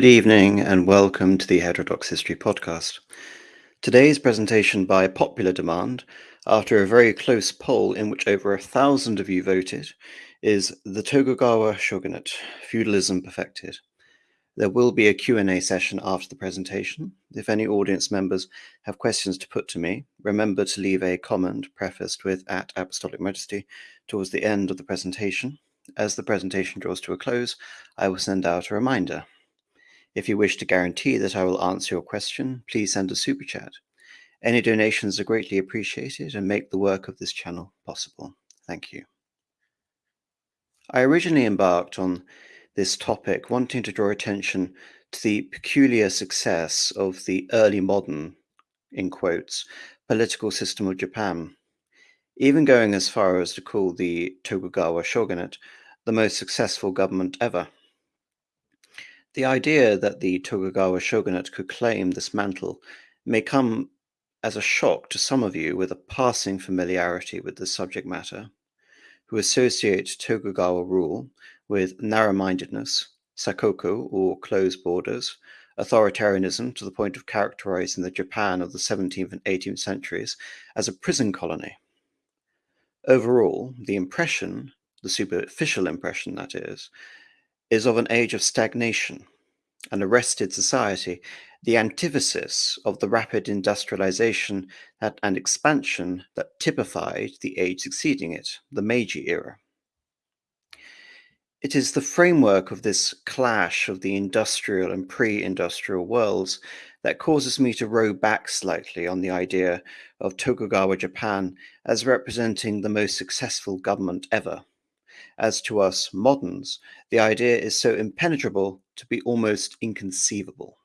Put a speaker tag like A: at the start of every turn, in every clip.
A: Good evening and welcome to the Heterodox History Podcast. Today's presentation by popular demand, after a very close poll in which over a thousand of you voted, is the Tokugawa Shogunate, Feudalism Perfected. There will be a Q&A session after the presentation. If any audience members have questions to put to me, remember to leave a comment prefaced with at Apostolic Majesty towards the end of the presentation. As the presentation draws to a close, I will send out a reminder. If you wish to guarantee that I will answer your question, please send a super chat. Any donations are greatly appreciated and make the work of this channel possible. Thank you. I originally embarked on this topic wanting to draw attention to the peculiar success of the early modern, in quotes, political system of Japan, even going as far as to call the Tokugawa shogunate the most successful government ever. The idea that the Tokugawa shogunate could claim this mantle may come as a shock to some of you with a passing familiarity with the subject matter, who associate Tokugawa rule with narrow-mindedness, sakoku or closed borders, authoritarianism to the point of characterizing the Japan of the 17th and 18th centuries as a prison colony. Overall, the impression, the superficial impression that is, is of an age of stagnation, an arrested society, the antithesis of the rapid industrialization and expansion that typified the age succeeding it, the Meiji era. It is the framework of this clash of the industrial and pre-industrial worlds that causes me to row back slightly on the idea of Tokugawa Japan as representing the most successful government ever as to us moderns, the idea is so impenetrable to be almost inconceivable.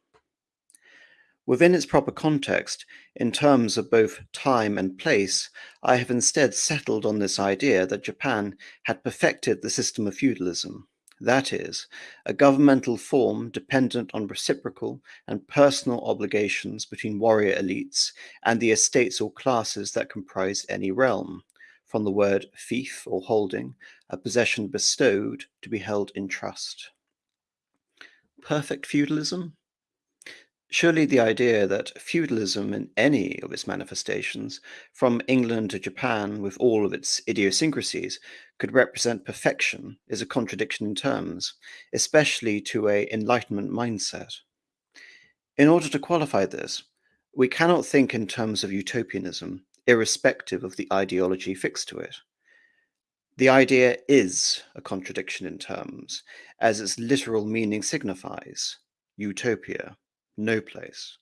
A: Within its proper context, in terms of both time and place, I have instead settled on this idea that Japan had perfected the system of feudalism, that is, a governmental form dependent on reciprocal and personal obligations between warrior elites and the estates or classes that comprised any realm, from the word fief or holding, a possession bestowed to be held in trust. Perfect feudalism? Surely the idea that feudalism in any of its manifestations, from England to Japan with all of its idiosyncrasies, could represent perfection is a contradiction in terms, especially to a Enlightenment mindset. In order to qualify this, we cannot think in terms of utopianism, irrespective of the ideology fixed to it. The idea is a contradiction in terms, as its literal meaning signifies utopia, no place.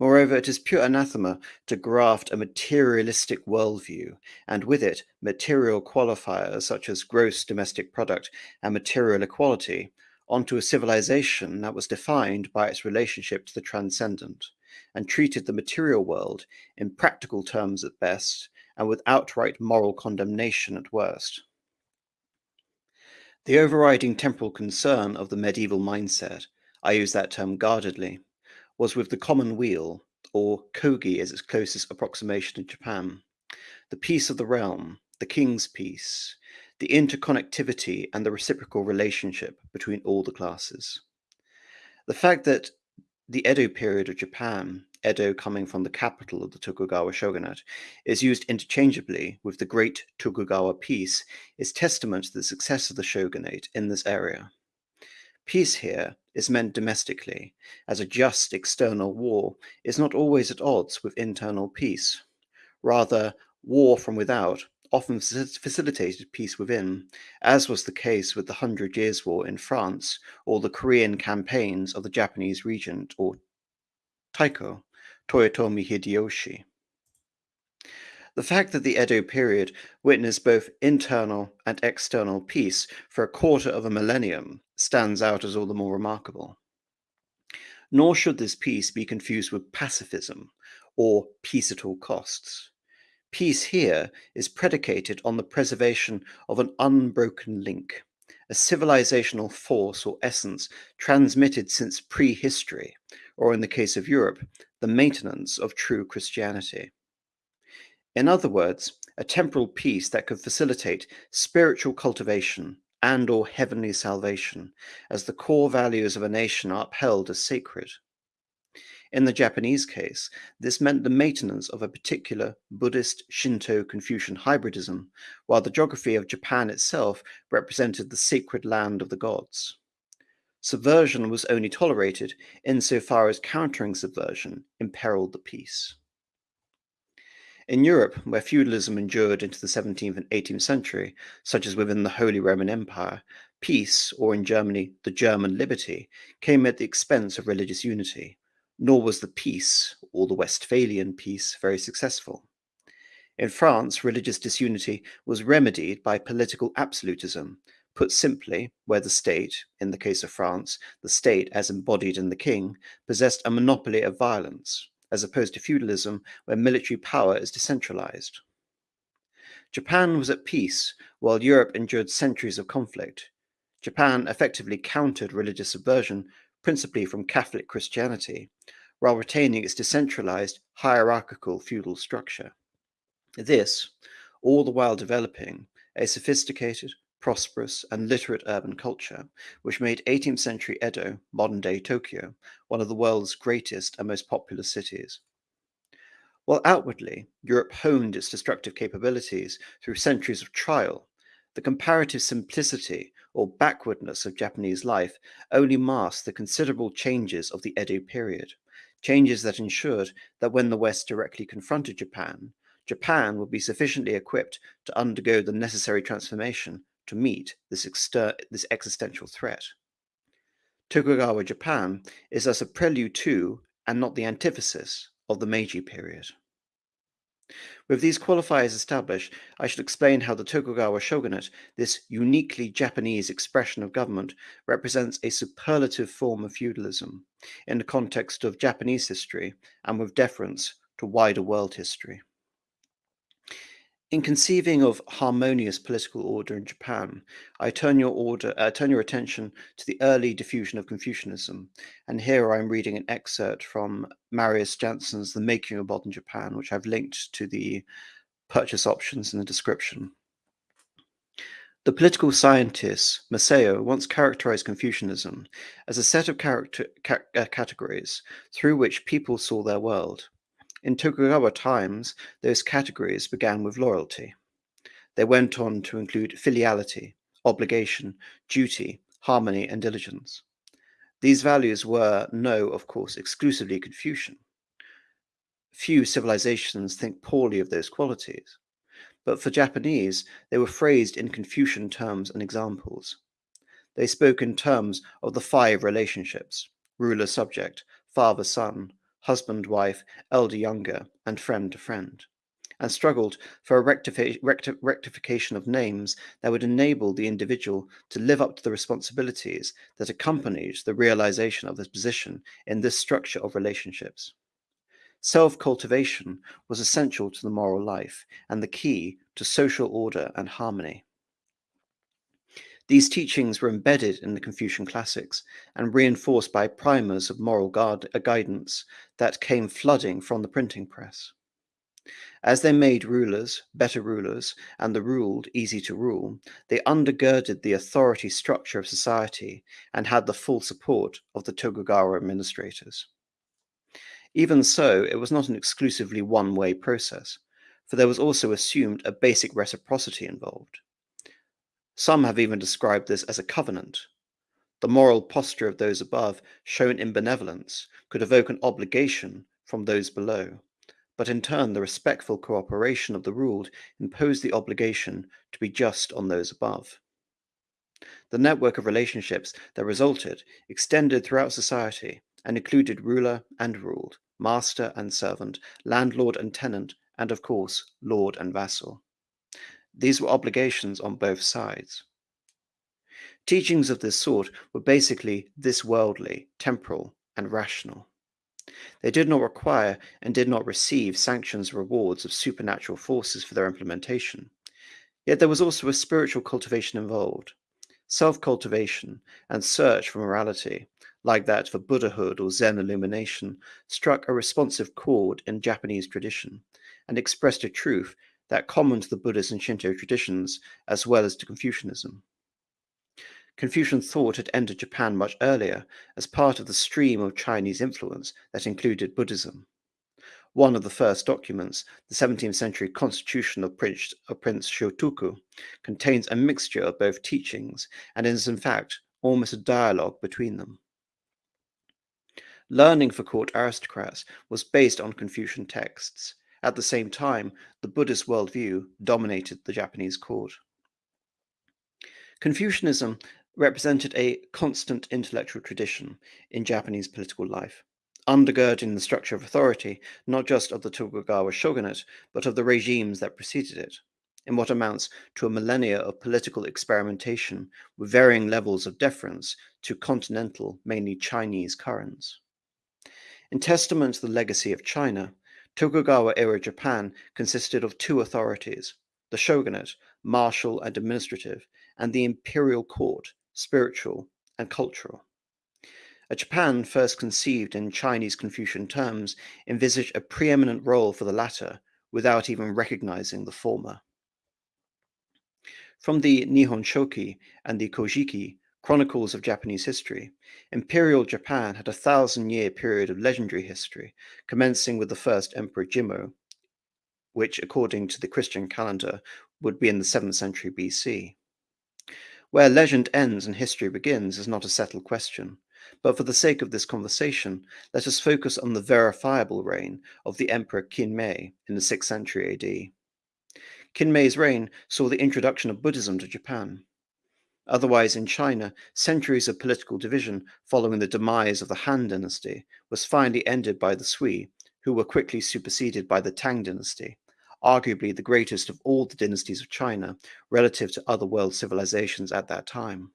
A: Moreover, it is pure anathema to graft a materialistic worldview, and with it, material qualifiers such as gross domestic product and material equality, onto a civilization that was defined by its relationship to the transcendent and treated the material world in practical terms at best and with outright moral condemnation at worst. The overriding temporal concern of the medieval mindset, I use that term guardedly, was with the common weal, or kogi as its closest approximation in Japan, the peace of the realm, the king's peace, the interconnectivity and the reciprocal relationship between all the classes. The fact that the Edo period of Japan, Edo coming from the capital of the Tokugawa shogunate, is used interchangeably with the Great Tokugawa Peace is testament to the success of the shogunate in this area. Peace here is meant domestically, as a just external war is not always at odds with internal peace. Rather, war from without often facilitated peace within, as was the case with the Hundred Years' War in France or the Korean campaigns of the Japanese regent or Taiko, Toyotomi Hideyoshi. The fact that the Edo period witnessed both internal and external peace for a quarter of a millennium stands out as all the more remarkable. Nor should this peace be confused with pacifism or peace at all costs. Peace here is predicated on the preservation of an unbroken link, a civilizational force or essence transmitted since prehistory, or in the case of Europe, the maintenance of true Christianity. In other words, a temporal peace that could facilitate spiritual cultivation and or heavenly salvation, as the core values of a nation are upheld as sacred. In the Japanese case, this meant the maintenance of a particular Buddhist Shinto Confucian hybridism, while the geography of Japan itself represented the sacred land of the gods. Subversion was only tolerated insofar as countering subversion imperiled the peace. In Europe, where feudalism endured into the 17th and 18th century, such as within the Holy Roman Empire, peace, or in Germany, the German liberty, came at the expense of religious unity, nor was the peace, or the Westphalian peace, very successful. In France, religious disunity was remedied by political absolutism, put simply, where the state, in the case of France, the state as embodied in the king, possessed a monopoly of violence, as opposed to feudalism, where military power is decentralized. Japan was at peace while Europe endured centuries of conflict. Japan effectively countered religious subversion, principally from Catholic Christianity, while retaining its decentralized, hierarchical feudal structure. This, all the while developing a sophisticated, prosperous, and literate urban culture, which made 18th century Edo, modern day Tokyo, one of the world's greatest and most populous cities. While outwardly, Europe honed its destructive capabilities through centuries of trial, the comparative simplicity or backwardness of Japanese life only masked the considerable changes of the Edo period, changes that ensured that when the West directly confronted Japan, Japan would be sufficiently equipped to undergo the necessary transformation to meet this, this existential threat. Tokugawa Japan is thus a prelude to, and not the antithesis, of the Meiji period. With these qualifiers established, I should explain how the Tokugawa shogunate, this uniquely Japanese expression of government, represents a superlative form of feudalism in the context of Japanese history and with deference to wider world history. In conceiving of harmonious political order in Japan, I turn your order, uh, turn your attention to the early diffusion of Confucianism, and here I'm reading an excerpt from Marius Jansen's *The Making of Modern Japan*, which I've linked to the purchase options in the description. The political scientist Masao once characterized Confucianism as a set of character, ca- uh, categories through which people saw their world. In Tokugawa times, those categories began with loyalty. They went on to include filiality, obligation, duty, harmony, and diligence. These values were, no, of course, exclusively Confucian. Few civilizations think poorly of those qualities, but for Japanese, they were phrased in Confucian terms and examples. They spoke in terms of the five relationships ruler subject, father son, husband wife, elder younger, and friend to friend, and struggled for a rectifi- recti- rectification of names that would enable the individual to live up to the responsibilities that accompanies the realization of his position in this structure of relationships. Self cultivation was essential to the moral life and the key to social order and harmony. These teachings were embedded in the Confucian classics and reinforced by primers of moral guard, uh, guidance that came flooding from the printing press. As they made rulers better rulers and the ruled easy to rule, they undergirded the authority structure of society and had the full support of the Tokugawa administrators. Even so, it was not an exclusively one way process, for there was also assumed a basic reciprocity involved. Some have even described this as a covenant. The moral posture of those above, shown in benevolence, could evoke an obligation from those below, but in turn, the respectful cooperation of the ruled imposed the obligation to be just on those above. The network of relationships that resulted extended throughout society and included ruler and ruled, master and servant, landlord and tenant, and of course, lord and vassal. These were obligations on both sides. Teachings of this sort were basically this worldly, temporal, and rational. They did not require and did not receive sanctions or rewards of supernatural forces for their implementation. Yet there was also a spiritual cultivation involved, self cultivation and search for morality, like that for Buddhahood or Zen illumination, struck a responsive chord in Japanese tradition and expressed a truth that common to the Buddhist and Shinto traditions, as well as to Confucianism. Confucian thought had entered Japan much earlier as part of the stream of Chinese influence that included Buddhism. One of the first documents, the 17th century Constitution of Prince, of Prince Shotoku, contains a mixture of both teachings and is in fact almost a dialogue between them. Learning for court aristocrats was based on Confucian texts. At the same time, the Buddhist worldview dominated the Japanese court. Confucianism represented a constant intellectual tradition in Japanese political life undergirding the structure of authority, not just of the Tokugawa shogunate, but of the regimes that preceded it, in what amounts to a millennia of political experimentation with varying levels of deference to continental, mainly Chinese currents. In testament to the legacy of China, Tokugawa era Japan consisted of two authorities the shogunate, martial and administrative, and the imperial court, spiritual and cultural. A Japan first conceived in Chinese Confucian terms envisaged a preeminent role for the latter without even recognizing the former. From the Nihon Shoki and the Kojiki, chronicles of Japanese history, Imperial Japan had a thousand year period of legendary history, commencing with the first Emperor Jimmu, which, according to the Christian calendar, would be in the 7th century BC. Where legend ends and history begins is not a settled question, but for the sake of this conversation, let us focus on the verifiable reign of the Emperor Kinmei in the 6th century AD. Kinmei's reign saw the introduction of Buddhism to Japan. Otherwise, in China, centuries of political division following the demise of the Han dynasty was finally ended by the Sui, who were quickly superseded by the Tang dynasty, arguably the greatest of all the dynasties of China relative to other world civilizations at that time.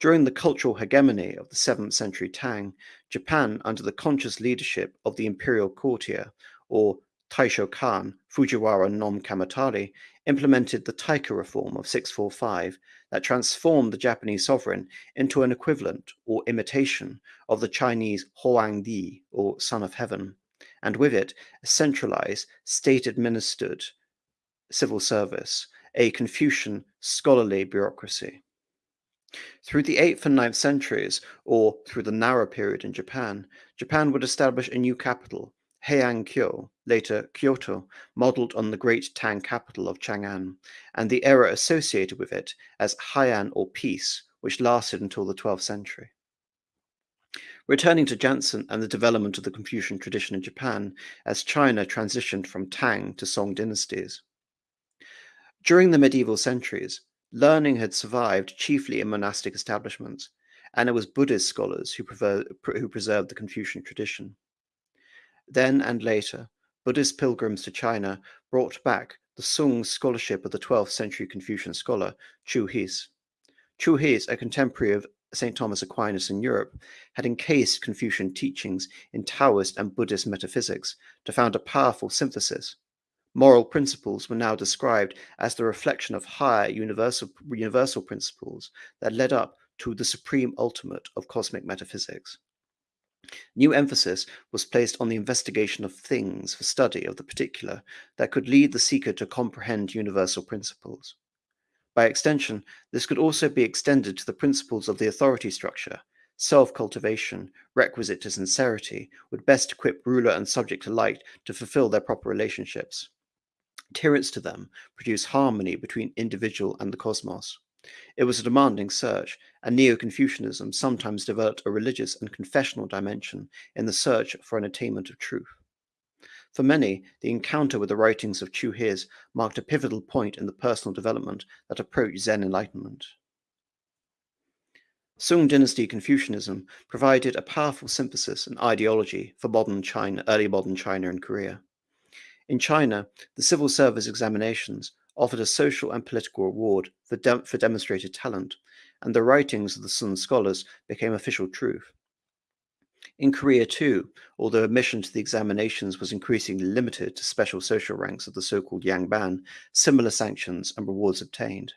A: During the cultural hegemony of the 7th century Tang, Japan, under the conscious leadership of the imperial courtier, or Taisho Kan Fujiwara no Kamatari, implemented the Taika reform of 645 that transformed the Japanese sovereign into an equivalent or imitation of the Chinese Huang Di, or Son of Heaven, and with it a centralized, state administered civil service, a Confucian scholarly bureaucracy. Through the 8th and 9th centuries, or through the Nara period in Japan, Japan would establish a new capital, Heian-kyo, later Kyoto, modeled on the great Tang capital of Chang'an, and the era associated with it as Heian or peace, which lasted until the 12th century. Returning to Jansen and the development of the Confucian tradition in Japan as China transitioned from Tang to Song dynasties. During the medieval centuries, learning had survived chiefly in monastic establishments, and it was Buddhist scholars who, who preserved the Confucian tradition. Then and later, Buddhist pilgrims to China brought back the Sung scholarship of the 12th century Confucian scholar Chu Hsi. Chu Hsi, a contemporary of St. Thomas Aquinas in Europe, had encased Confucian teachings in Taoist and Buddhist metaphysics to found a powerful synthesis Moral principles were now described as the reflection of higher universal, universal principles that led up to the supreme ultimate of cosmic metaphysics. New emphasis was placed on the investigation of things for study of the particular that could lead the seeker to comprehend universal principles. By extension, this could also be extended to the principles of the authority structure, self cultivation, requisite to sincerity, would best equip ruler and subject alike to fulfill their proper relationships adherence to them produce harmony between individual and the cosmos. It was a demanding search, and Neo Confucianism sometimes developed a religious and confessional dimension in the search for an attainment of truth. For many, the encounter with the writings of Chu Hsi marked a pivotal point in the personal development that approached Zen enlightenment. Sung Dynasty Confucianism provided a powerful synthesis and ideology for modern China, early modern China and Korea. In China, the civil service examinations offered a social and political reward for, de- for demonstrated talent, and the writings of the Sung scholars became official truth. In Korea, too, although admission to the examinations was increasingly limited to special social ranks of the so called Yangban, similar sanctions and rewards obtained.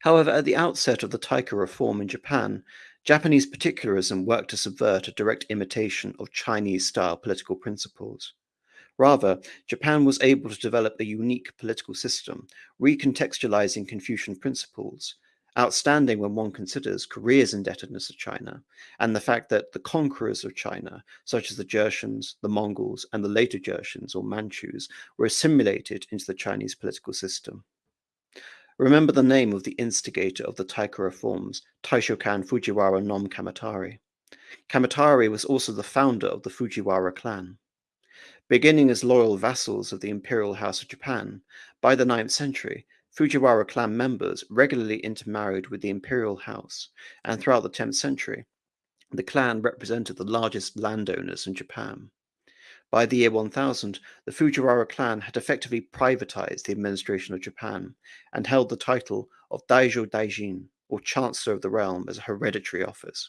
A: However, at the outset of the Taika reform in Japan, Japanese particularism worked to subvert a direct imitation of Chinese style political principles. Rather, Japan was able to develop a unique political system, recontextualizing Confucian principles, outstanding when one considers Korea's indebtedness to China and the fact that the conquerors of China, such as the Jurchens, the Mongols, and the later Jurchens or Manchus, were assimilated into the Chinese political system. Remember the name of the instigator of the Taika reforms, Taishokan Fujiwara no Kamatari. Kamatari was also the founder of the Fujiwara clan. Beginning as loyal vassals of the imperial house of Japan, by the 9th century, Fujiwara clan members regularly intermarried with the imperial house, and throughout the 10th century, the clan represented the largest landowners in Japan. By the year 1000, the Fujiwara clan had effectively privatized the administration of Japan and held the title of Daijo Daijin, or Chancellor of the Realm, as a hereditary office.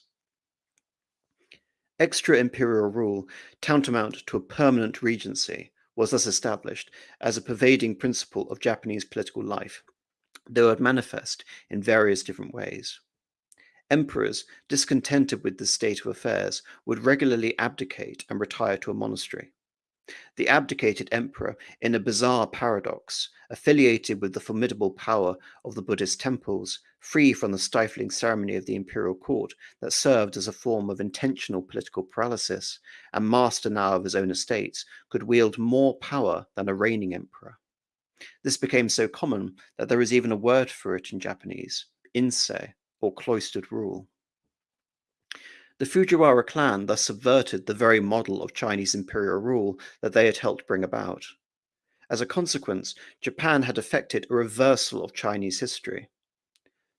A: Extra imperial rule, tantamount to a permanent regency, was thus established as a pervading principle of Japanese political life, though it manifest in various different ways. Emperors, discontented with this state of affairs, would regularly abdicate and retire to a monastery. The abdicated emperor, in a bizarre paradox, affiliated with the formidable power of the Buddhist temples, free from the stifling ceremony of the imperial court that served as a form of intentional political paralysis, and master now of his own estates, could wield more power than a reigning emperor. This became so common that there is even a word for it in Japanese, insei, or cloistered rule. The Fujiwara clan thus subverted the very model of Chinese imperial rule that they had helped bring about. As a consequence, Japan had effected a reversal of Chinese history.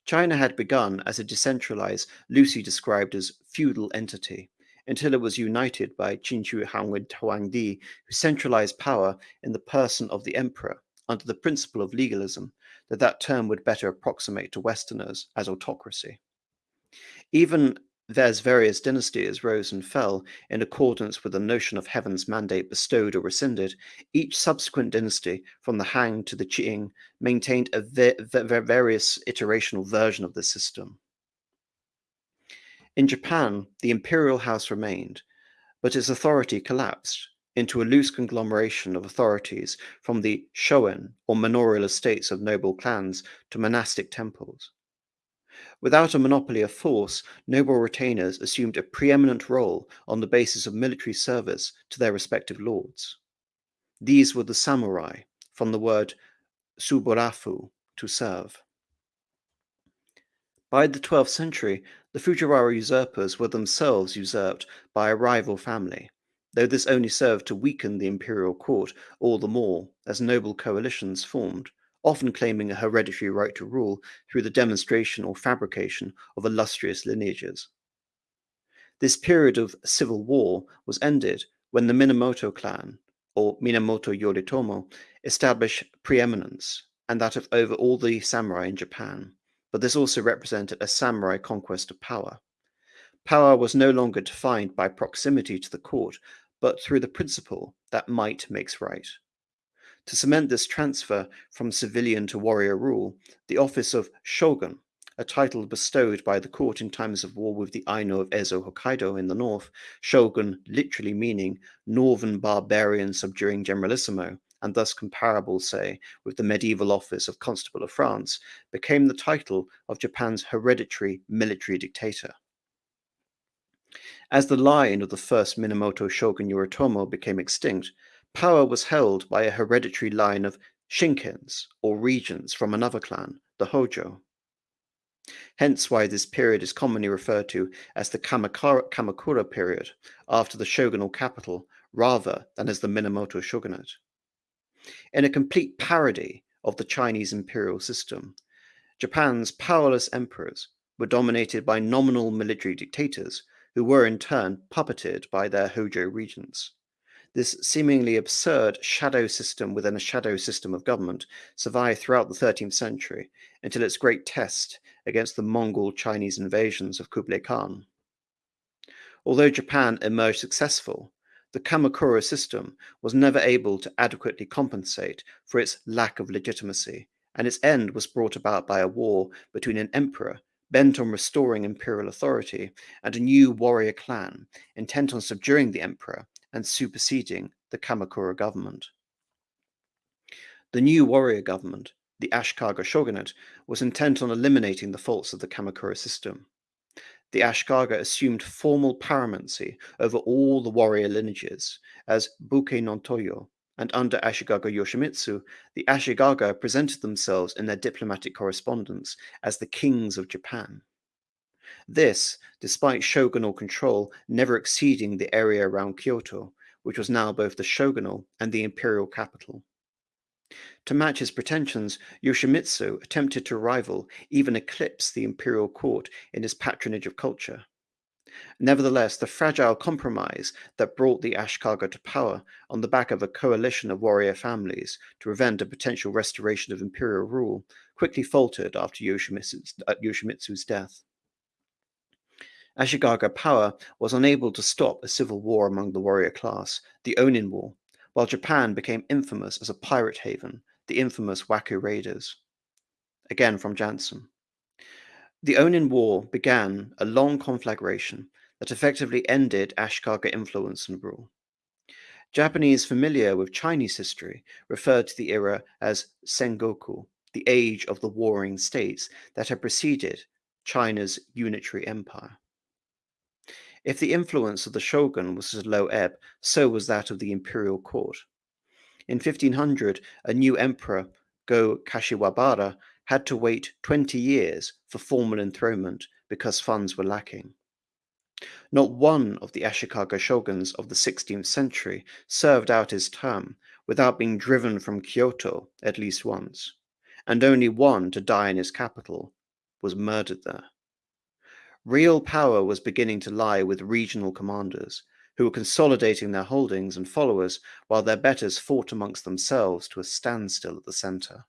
A: China had begun as a decentralized, loosely described as feudal entity, until it was united by Qin Shi Huangdi, who centralized power in the person of the emperor under the principle of legalism, that that term would better approximate to Westerners as autocracy. Even as various dynasties rose and fell in accordance with the notion of heaven's mandate bestowed or rescinded, each subsequent dynasty, from the Han to the Qing, maintained a various iterational version of the system. In Japan, the imperial house remained, but its authority collapsed into a loose conglomeration of authorities from the shoen or manorial estates of noble clans to monastic temples. Without a monopoly of force, noble retainers assumed a preeminent role on the basis of military service to their respective lords. These were the samurai, from the word saburafu, to serve. By the 12th century, the Fujiwara usurpers were themselves usurped by a rival family, though this only served to weaken the imperial court all the more as noble coalitions formed often claiming a hereditary right to rule through the demonstration or fabrication of illustrious lineages. This period of civil war was ended when the Minamoto clan, or Minamoto Yoritomo, established preeminence, and that of over all the samurai in Japan, but this also represented a samurai conquest of power. Power was no longer defined by proximity to the court, but through the principle that might makes right. To cement this transfer from civilian to warrior rule, the office of shogun, a title bestowed by the court in times of war with the Aino of Ezo Hokkaido in the north, shogun literally meaning northern barbarian subduing generalissimo, and thus comparable, say, with the medieval office of Constable of France, became the title of Japan's hereditary military dictator. As the line of the first Minamoto shogun Yoritomo became extinct, Power was held by a hereditary line of shikkens, or regents from another clan, the Hojo. Hence why this period is commonly referred to as the Kamakura, Kamakura period, after the shogunal capital, rather than as the Minamoto shogunate. In a complete parody of the Chinese imperial system, Japan's powerless emperors were dominated by nominal military dictators who were in turn puppeted by their Hojo regents. This seemingly absurd shadow system within a shadow system of government survived throughout the 13th century until its great test against the Mongol Chinese invasions of Kublai Khan. Although Japan emerged successful, the Kamakura system was never able to adequately compensate for its lack of legitimacy, and its end was brought about by a war between an emperor bent on restoring imperial authority and a new warrior clan intent on subduing the emperor and superseding the Kamakura government. The new warrior government, the Ashikaga shogunate, was intent on eliminating the faults of the Kamakura system. The Ashikaga assumed formal paramountcy over all the warrior lineages as Buke no Toryo, and under Ashikaga Yoshimitsu, the Ashikaga presented themselves in their diplomatic correspondence as the kings of Japan. This, despite shogunal control never exceeding the area around Kyoto, which was now both the shogunal and the imperial capital. To match his pretensions, Yoshimitsu attempted to rival, even eclipse, the imperial court in his patronage of culture. Nevertheless, the fragile compromise that brought the Ashikaga to power on the back of a coalition of warrior families to prevent a potential restoration of imperial rule quickly faltered after Yoshimitsu's, uh, Yoshimitsu's death. Ashikaga power was unable to stop a civil war among the warrior class, the Onin War, while Japan became infamous as a pirate haven, the infamous Wako Raiders. Again from Jansen. The Onin War began a long conflagration that effectively ended Ashikaga influence and rule. Japanese familiar with Chinese history referred to the era as Sengoku, the age of the warring states that had preceded China's unitary empire. If the influence of the shogun was at a low ebb, so was that of the imperial court. In 1500, a new emperor, Go Kashiwabara, had to wait 20 years for formal enthronement because funds were lacking. Not one of the Ashikaga shoguns of the 16th century served out his term without being driven from Kyoto at least once, and only one to die in his capital was murdered there. Real power was beginning to lie with regional commanders, who were consolidating their holdings and followers while their betters fought amongst themselves to a standstill at the center.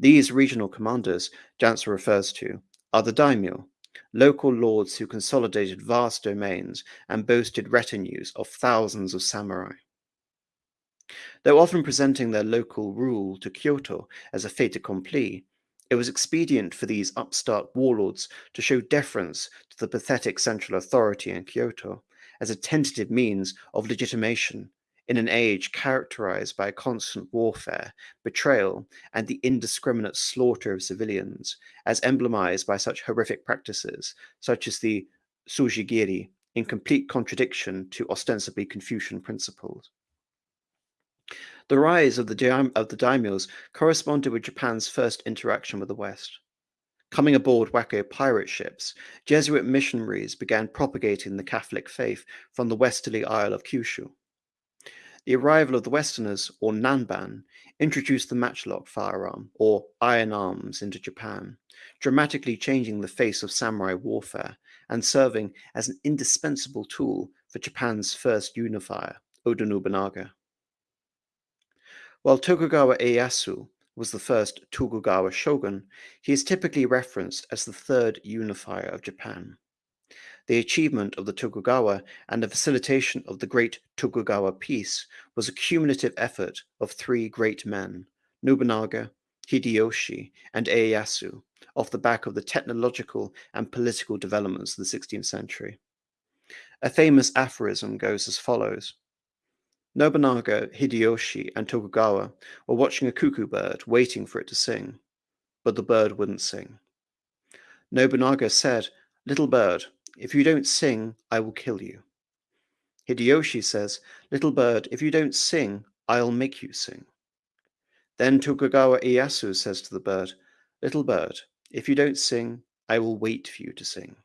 A: These regional commanders Jansen refers to are the daimyo, local lords who consolidated vast domains and boasted retinues of thousands of samurai. Though often presenting their local rule to Kyoto as a fait accompli, it was expedient for these upstart warlords to show deference to the pathetic central authority in Kyoto as a tentative means of legitimation in an age characterized by constant warfare, betrayal, and the indiscriminate slaughter of civilians, as emblemized by such horrific practices, such as the tsujigiri, in complete contradiction to ostensibly Confucian principles. The rise of the, of the daimyos corresponded with Japan's first interaction with the West. Coming aboard Wako pirate ships, Jesuit missionaries began propagating the Catholic faith from the westerly Isle of Kyushu. The arrival of the Westerners, or Nanban, introduced the matchlock firearm, or iron arms, into Japan, dramatically changing the face of samurai warfare and serving as an indispensable tool for Japan's first unifier, Oda Nobunaga. While Tokugawa Ieyasu was the first Tokugawa shogun, he is typically referenced as the third unifier of Japan. The achievement of the Tokugawa and the facilitation of the Great Tokugawa Peace was a cumulative effort of three great men, Nobunaga, Hideyoshi, and Ieyasu, off the back of the technological and political developments of the 16th century. A famous aphorism goes as follows Nobunaga, Hideyoshi, and Tokugawa were watching a cuckoo bird, waiting for it to sing, but the bird wouldn't sing. Nobunaga said, Little bird, if you don't sing, I will kill you. Hideyoshi says, Little bird, if you don't sing, I'll make you sing. Then Tokugawa Ieyasu says to the bird, Little bird, if you don't sing, I will wait for you to sing.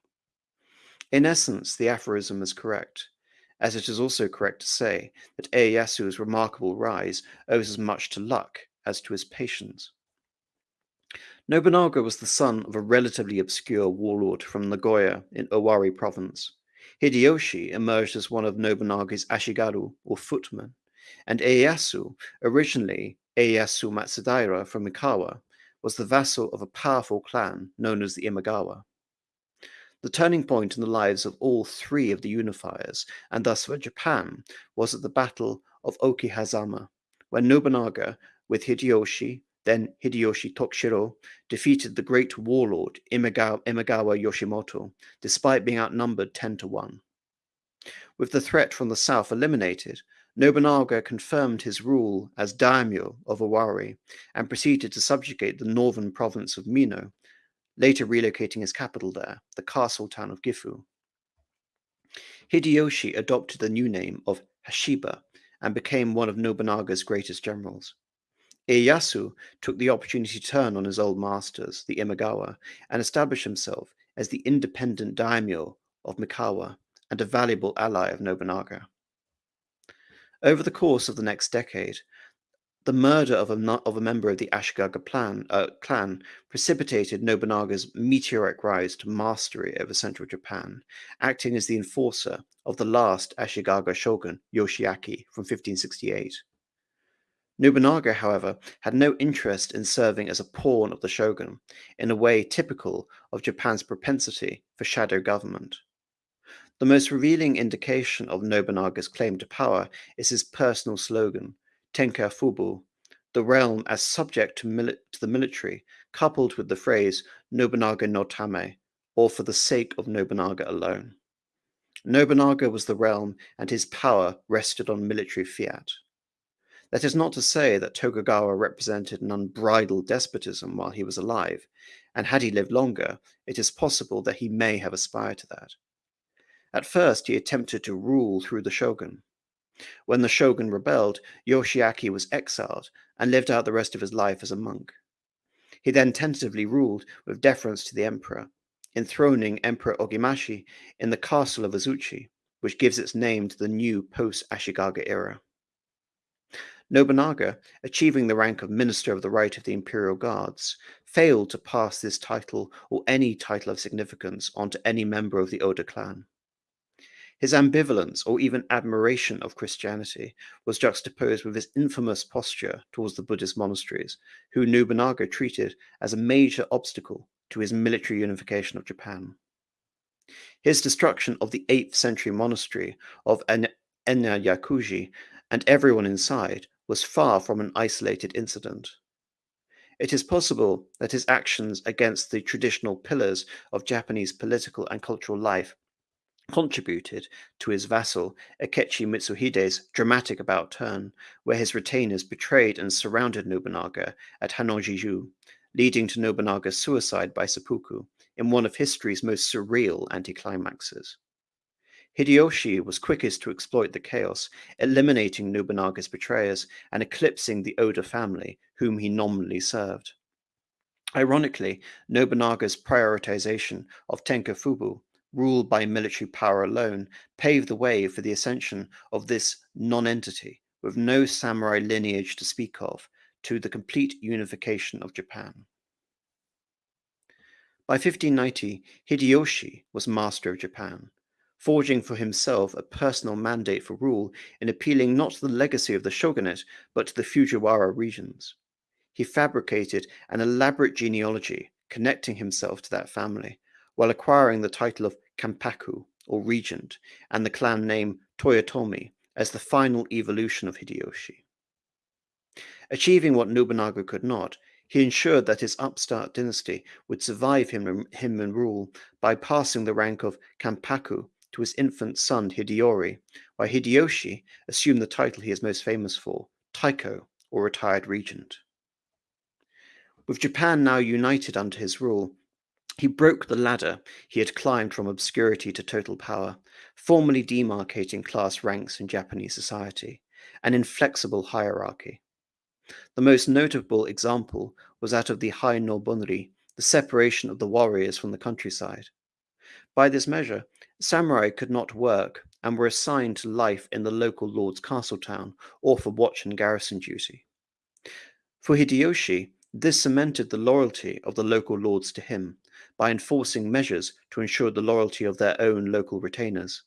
A: In essence, the aphorism is correct as it is also correct to say that Ieyasu's remarkable rise owes as much to luck as to his patience. Nobunaga was the son of a relatively obscure warlord from Nagoya in Owari province. Hideyoshi emerged as one of Nobunaga's ashigaru, or footmen, and Ieyasu, originally Ieyasu Matsudaira from Mikawa, was the vassal of a powerful clan known as the Imagawa. The turning point in the lives of all three of the unifiers, and thus for Japan, was at the Battle of Okehazama, when Nobunaga, with Hideyoshi, then Hideyoshi Tokichiro, defeated the great warlord Imagawa, Imagawa Yoshimoto, despite being outnumbered 10 to 1. With the threat from the south eliminated, Nobunaga confirmed his rule as daimyo of Owari and proceeded to subjugate the northern province of Mino, later relocating his capital there, the castle town of Gifu. Hideyoshi adopted the new name of Hashiba and became one of Nobunaga's greatest generals. Ieyasu took the opportunity to turn on his old masters, the Imagawa, and establish himself as the independent daimyo of Mikawa and a valuable ally of Nobunaga. Over the course of the next decade, the murder of a, of a member of the Ashikaga plan, uh, clan precipitated Nobunaga's meteoric rise to mastery over central Japan, acting as the enforcer of the last Ashikaga shogun, Yoshiaki, from 1568. Nobunaga, however, had no interest in serving as a pawn of the shogun, in a way typical of Japan's propensity for shadow government. The most revealing indication of Nobunaga's claim to power is his personal slogan, Tenka Fubu, the realm as subject to, mili- to the military, coupled with the phrase Nobunaga no Tame, or for the sake of Nobunaga alone. Nobunaga was the realm, and his power rested on military fiat. That is not to say that Tokugawa represented an unbridled despotism while he was alive, and had he lived longer, it is possible that he may have aspired to that. At first, he attempted to rule through the shogun. When the shogun rebelled, Yoshiaki was exiled and lived out the rest of his life as a monk. He then tentatively ruled with deference to the emperor, enthroning Emperor Ogimashi in the castle of Azuchi, which gives its name to the new post Ashikaga era. Nobunaga, achieving the rank of Minister of the Right of the Imperial Guards, failed to pass this title or any title of significance on to any member of the Oda clan. His ambivalence or even admiration of Christianity was juxtaposed with his infamous posture towards the Buddhist monasteries, who Nobunaga treated as a major obstacle to his military unification of Japan. His destruction of the 8th century monastery of Enryakuji and everyone inside was far from an isolated incident. It is possible that his actions against the traditional pillars of Japanese political and cultural life contributed to his vassal Akechi Mitsuhide's dramatic about turn, where his retainers betrayed and surrounded Nobunaga at Honnoji, leading to Nobunaga's suicide by seppuku in one of history's most surreal anticlimaxes. Hideyoshi was quickest to exploit the chaos, eliminating Nobunaga's betrayers and eclipsing the Oda family, whom he nominally served. Ironically, Nobunaga's prioritization of Tenkafubu ruled by military power alone, paved the way for the ascension of this nonentity, with no samurai lineage to speak of, to the complete unification of Japan. By 1590, Hideyoshi was master of Japan, forging for himself a personal mandate for rule in appealing not to the legacy of the shogunate, but to the Fujiwara regions. He fabricated an elaborate genealogy connecting himself to that family, while acquiring the title of Kampaku, or regent, and the clan name Toyotomi as the final evolution of Hideyoshi. Achieving what Nobunaga could not, he ensured that his upstart dynasty would survive him, him in rule by passing the rank of Kampaku to his infant son Hideyori, while Hideyoshi assumed the title he is most famous for, Taiko, or retired regent. With Japan now united under his rule, he broke the ladder he had climbed from obscurity to total power, formally demarcating class ranks in Japanese society, an inflexible hierarchy. The most notable example was that of the Heino Bunri, the separation of the warriors from the countryside. By this measure, samurai could not work and were assigned to life in the local lord's castle town or for watch and garrison duty. For Hideyoshi, this cemented the loyalty of the local lords to him, by enforcing measures to ensure the loyalty of their own local retainers.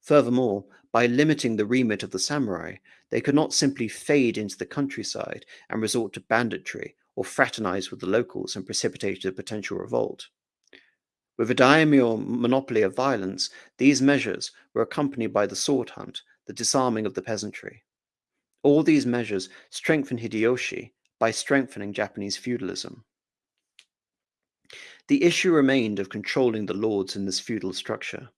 A: Furthermore, by limiting the remit of the samurai, they could not simply fade into the countryside and resort to banditry or fraternize with the locals and precipitate a potential revolt. With a daimyo monopoly of violence, these measures were accompanied by the sword hunt, the disarming of the peasantry. All these measures strengthened Hideyoshi by strengthening Japanese feudalism. The issue remained of controlling the lords in this feudal structure.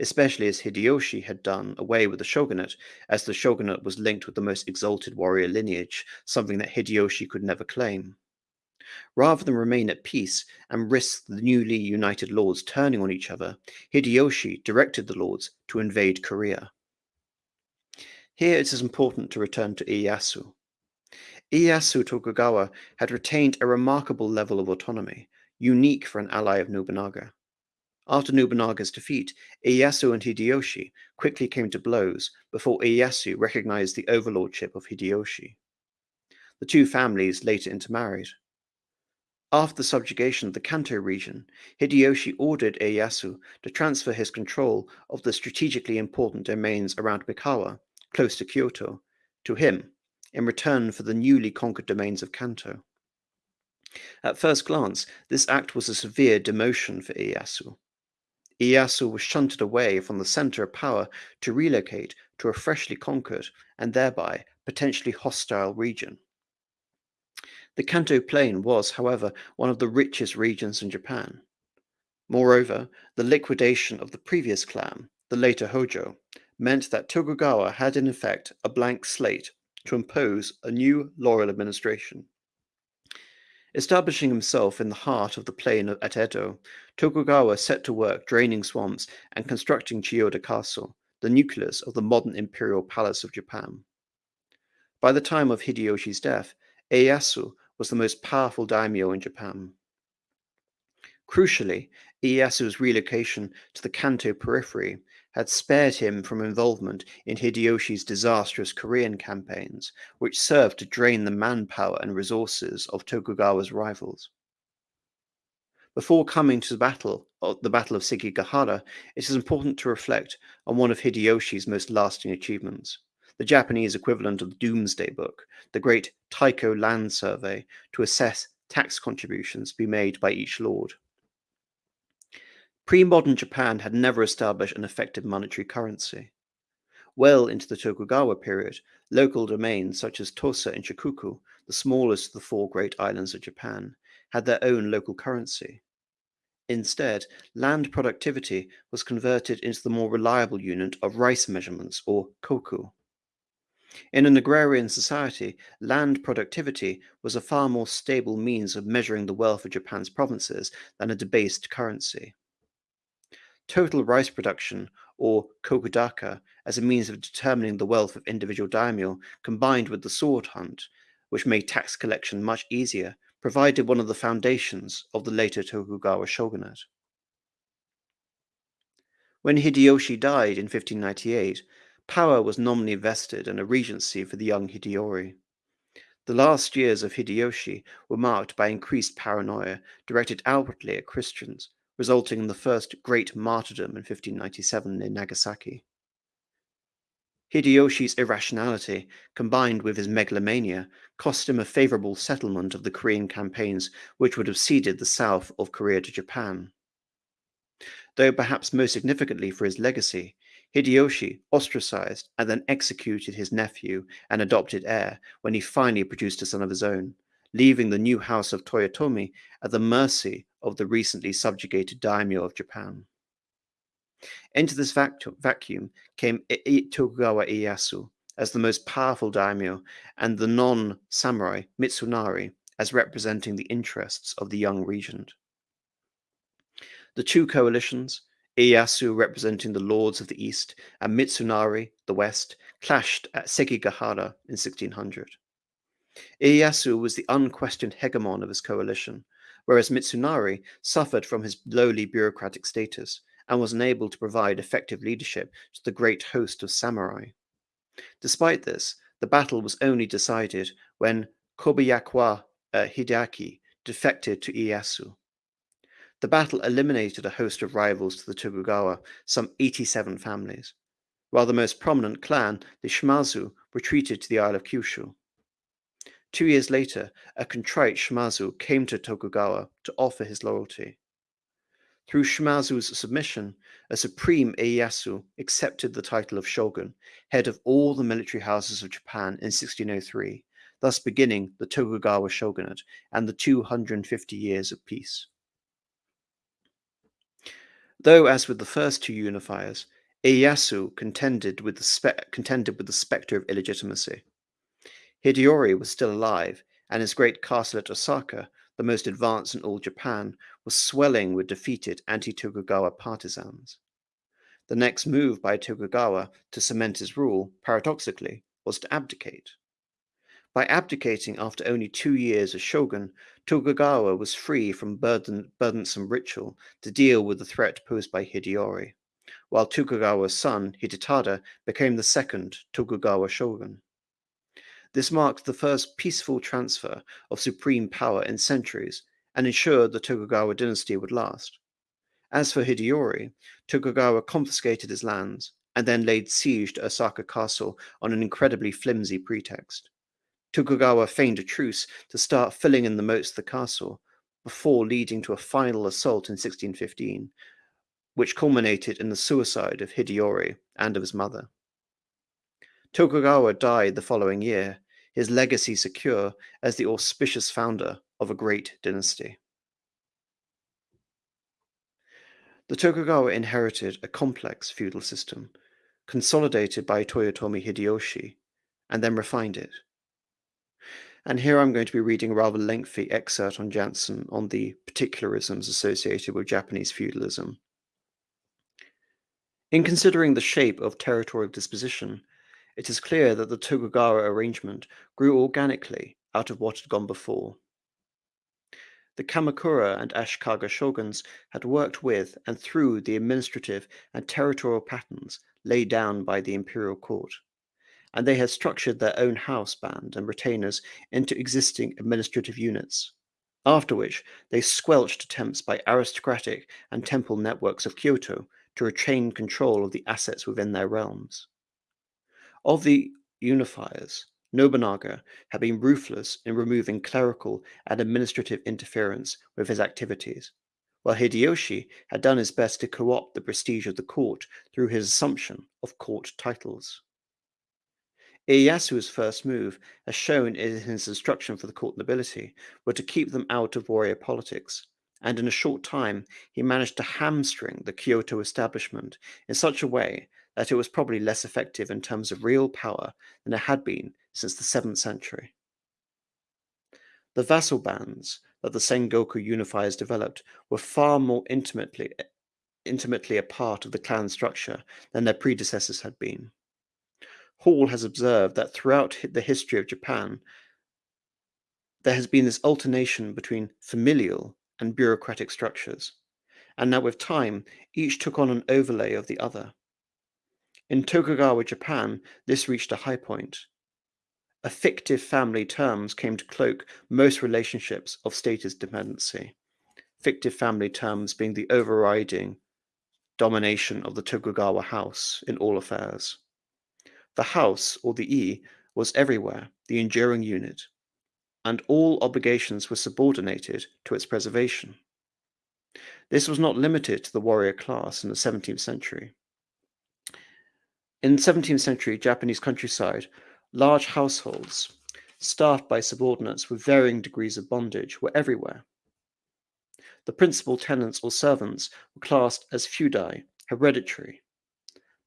A: especially as Hideyoshi had done away with the shogunate, as the shogunate was linked with the most exalted warrior lineage, something that Hideyoshi could never claim. Rather than remain at peace and risk the newly united lords turning on each other, Hideyoshi directed the lords to invade Korea. Here it is important to return to Ieyasu. Ieyasu Tokugawa had retained a remarkable level of autonomy, unique for an ally of Nobunaga. After Nobunaga's defeat, Ieyasu and Hideyoshi quickly came to blows before Ieyasu recognized the overlordship of Hideyoshi. The two families later intermarried. After the subjugation of the Kanto region, Hideyoshi ordered Ieyasu to transfer his control of the strategically important domains around Mikawa, close to Kyoto, to him in return for the newly conquered domains of Kanto. At first glance, this act was a severe demotion for Ieyasu. Ieyasu was shunted away from the center of power to relocate to a freshly conquered and thereby potentially hostile region. The Kanto Plain was, however, one of the richest regions in Japan. Moreover, the liquidation of the previous clan, the later Hojo, meant that Tokugawa had in effect a blank slate to impose a new loyal administration. Establishing himself in the heart of the plain at Edo, Tokugawa set to work draining swamps and constructing Chiyoda Castle, the nucleus of the modern imperial palace of Japan. By the time of Hideyoshi's death, Ieyasu was the most powerful daimyo in Japan. Crucially, Ieyasu's relocation to the Kanto periphery had spared him from involvement in Hideyoshi's disastrous Korean campaigns, which served to drain the manpower and resources of Tokugawa's rivals. Before coming to the battle, uh, the Battle of Sekigahara, it is important to reflect on one of Hideyoshi's most lasting achievements the Japanese equivalent of the Domesday Book, the great Taiko Land Survey, to assess tax contributions to be made by each lord. Pre modern Japan had never established an effective monetary currency. Well into the Tokugawa period, local domains such as Tosa and Shikoku, the smallest of the four great islands of Japan, had their own local currency. Instead, land productivity was converted into the more reliable unit of rice measurements, or koku. In an agrarian society, land productivity was a far more stable means of measuring the wealth of Japan's provinces than a debased currency. Total rice production, or kokudaka, as a means of determining the wealth of individual daimyo, combined with the sword hunt, which made tax collection much easier, provided one of the foundations of the later Tokugawa shogunate. When Hideyoshi died in 1598, Power was nominally vested in a regency for the young Hideyori. The last years of Hideyoshi were marked by increased paranoia directed outwardly at Christians, resulting in the first great martyrdom in 1597 in Nagasaki. Hideyoshi's irrationality, combined with his megalomania, cost him a favorable settlement of the Korean campaigns which would have ceded the south of Korea to Japan. Though perhaps most significantly for his legacy, Hideyoshi ostracized and then executed his nephew and adopted heir when he finally produced a son of his own, leaving the new house of Toyotomi at the mercy of the recently subjugated daimyo of Japan. Into this vacuum came Tokugawa Ieyasu as the most powerful daimyo and the non-samurai Mitsunari as representing the interests of the young regent. The two coalitions, Ieyasu representing the lords of the east and Mitsunari, the west, clashed at Sekigahara in 1600. Ieyasu was the unquestioned hegemon of his coalition, whereas Mitsunari suffered from his lowly bureaucratic status and was unable to provide effective leadership to the great host of samurai. Despite this, the battle was only decided when Kobayakawa uh, Hideaki defected to Ieyasu. The battle eliminated a host of rivals to the Tokugawa, some 87 families, while the most prominent clan, the Shimazu, retreated to the Isle of Kyushu. Two years later, a contrite Shimazu came to Tokugawa to offer his loyalty. Through Shimazu's submission, a supreme Ieyasu accepted the title of shogun, head of all the military houses of Japan in 1603, thus beginning the Tokugawa shogunate and the 250 years of peace. Though, as with the first two unifiers, Ieyasu contended with the, contended with the spectre of illegitimacy. Hideyori was still alive, and his great castle at Osaka, the most advanced in all Japan, was swelling with defeated anti Tokugawa partisans. The next move by Tokugawa to cement his rule, paradoxically, was to abdicate. By abdicating after only two years as shogun, Tokugawa was free from burden, burdensome ritual to deal with the threat posed by Hideyori, while Tokugawa's son, Hidetada, became the second Tokugawa shogun. This marked the first peaceful transfer of supreme power in centuries and ensured the Tokugawa dynasty would last. As for Hideyori, Tokugawa confiscated his lands and then laid siege to Osaka Castle on an incredibly flimsy pretext. Tokugawa feigned a truce to start filling in the moats of the castle before leading to a final assault in 1615, which culminated in the suicide of Hideyori and of his mother. Tokugawa died the following year, his legacy secure as the auspicious founder of a great dynasty. The Tokugawa inherited a complex feudal system, consolidated by Toyotomi Hideyoshi, and then refined it. And here I'm going to be reading a rather lengthy excerpt on Jansen on the particularisms associated with Japanese feudalism. In considering the shape of territorial disposition, it is clear that the Tokugawa arrangement grew organically out of what had gone before. The Kamakura and Ashikaga shoguns had worked with and through the administrative and territorial patterns laid down by the imperial court and they had structured their own house band and retainers into existing administrative units. After which, they squelched attempts by aristocratic and temple networks of Kyoto to retain control of the assets within their realms. Of the unifiers, Nobunaga had been ruthless in removing clerical and administrative interference with his activities, while Hideyoshi had done his best to co opt the prestige of the court through his assumption of court titles. Ieyasu's first move, as shown in his instruction for the court nobility, were to keep them out of warrior politics, and in a short time he managed to hamstring the Kyoto establishment in such a way that it was probably less effective in terms of real power than it had been since the 7th century. The vassal bands that the Sengoku unifiers developed were far more intimately intimately a part of the clan structure than their predecessors had been. Hall has observed that throughout the history of Japan, there has been this alternation between familial and bureaucratic structures, and that with time, each took on an overlay of the other. In Tokugawa Japan, this reached a high point. A fictive family terms came to cloak most relationships of status dependency, fictive family terms being the overriding domination of the Tokugawa house in all affairs. The house, or the E, was everywhere the enduring unit, and all obligations were subordinated to its preservation. This was not limited to the warrior class in the 17th century. In 17th century Japanese countryside, large households, staffed by subordinates with varying degrees of bondage, were everywhere. The principal tenants or servants were classed as fudai, hereditary,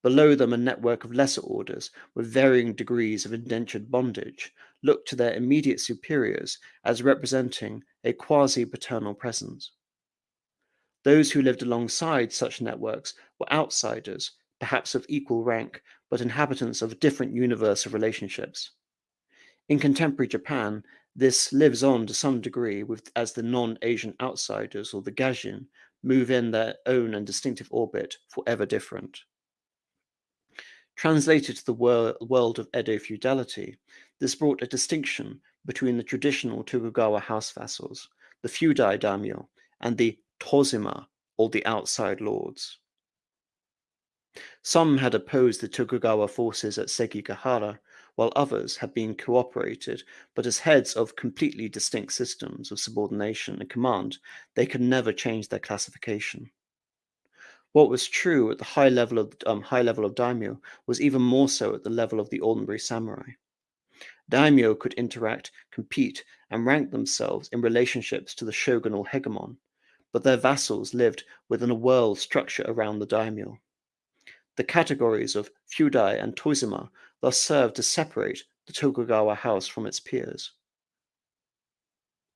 A: Below them, a network of lesser orders with varying degrees of indentured bondage looked to their immediate superiors as representing a quasi paternal presence. Those who lived alongside such networks were outsiders, perhaps of equal rank, but inhabitants of a different universe of relationships. In contemporary Japan, this lives on to some degree with, as the non Asian outsiders or the Gaijin move in their own and distinctive orbit, forever different. Translated to the wor- world of Edo feudality, this brought a distinction between the traditional Tokugawa house vassals, the fudai daimyo, and the tozama, or the outside lords. Some had opposed the Tokugawa forces at Sekigahara, while others had been cooperated, but as heads of completely distinct systems of subordination and command, they could never change their classification. What was true at the high level of um, high level of daimyo was even more so at the level of the ordinary samurai. Daimyo could interact, compete, and rank themselves in relationships to the shogunal hegemon, but their vassals lived within a world structure around the daimyo. The categories of Fudai and Tozama thus served to separate the Tokugawa house from its peers.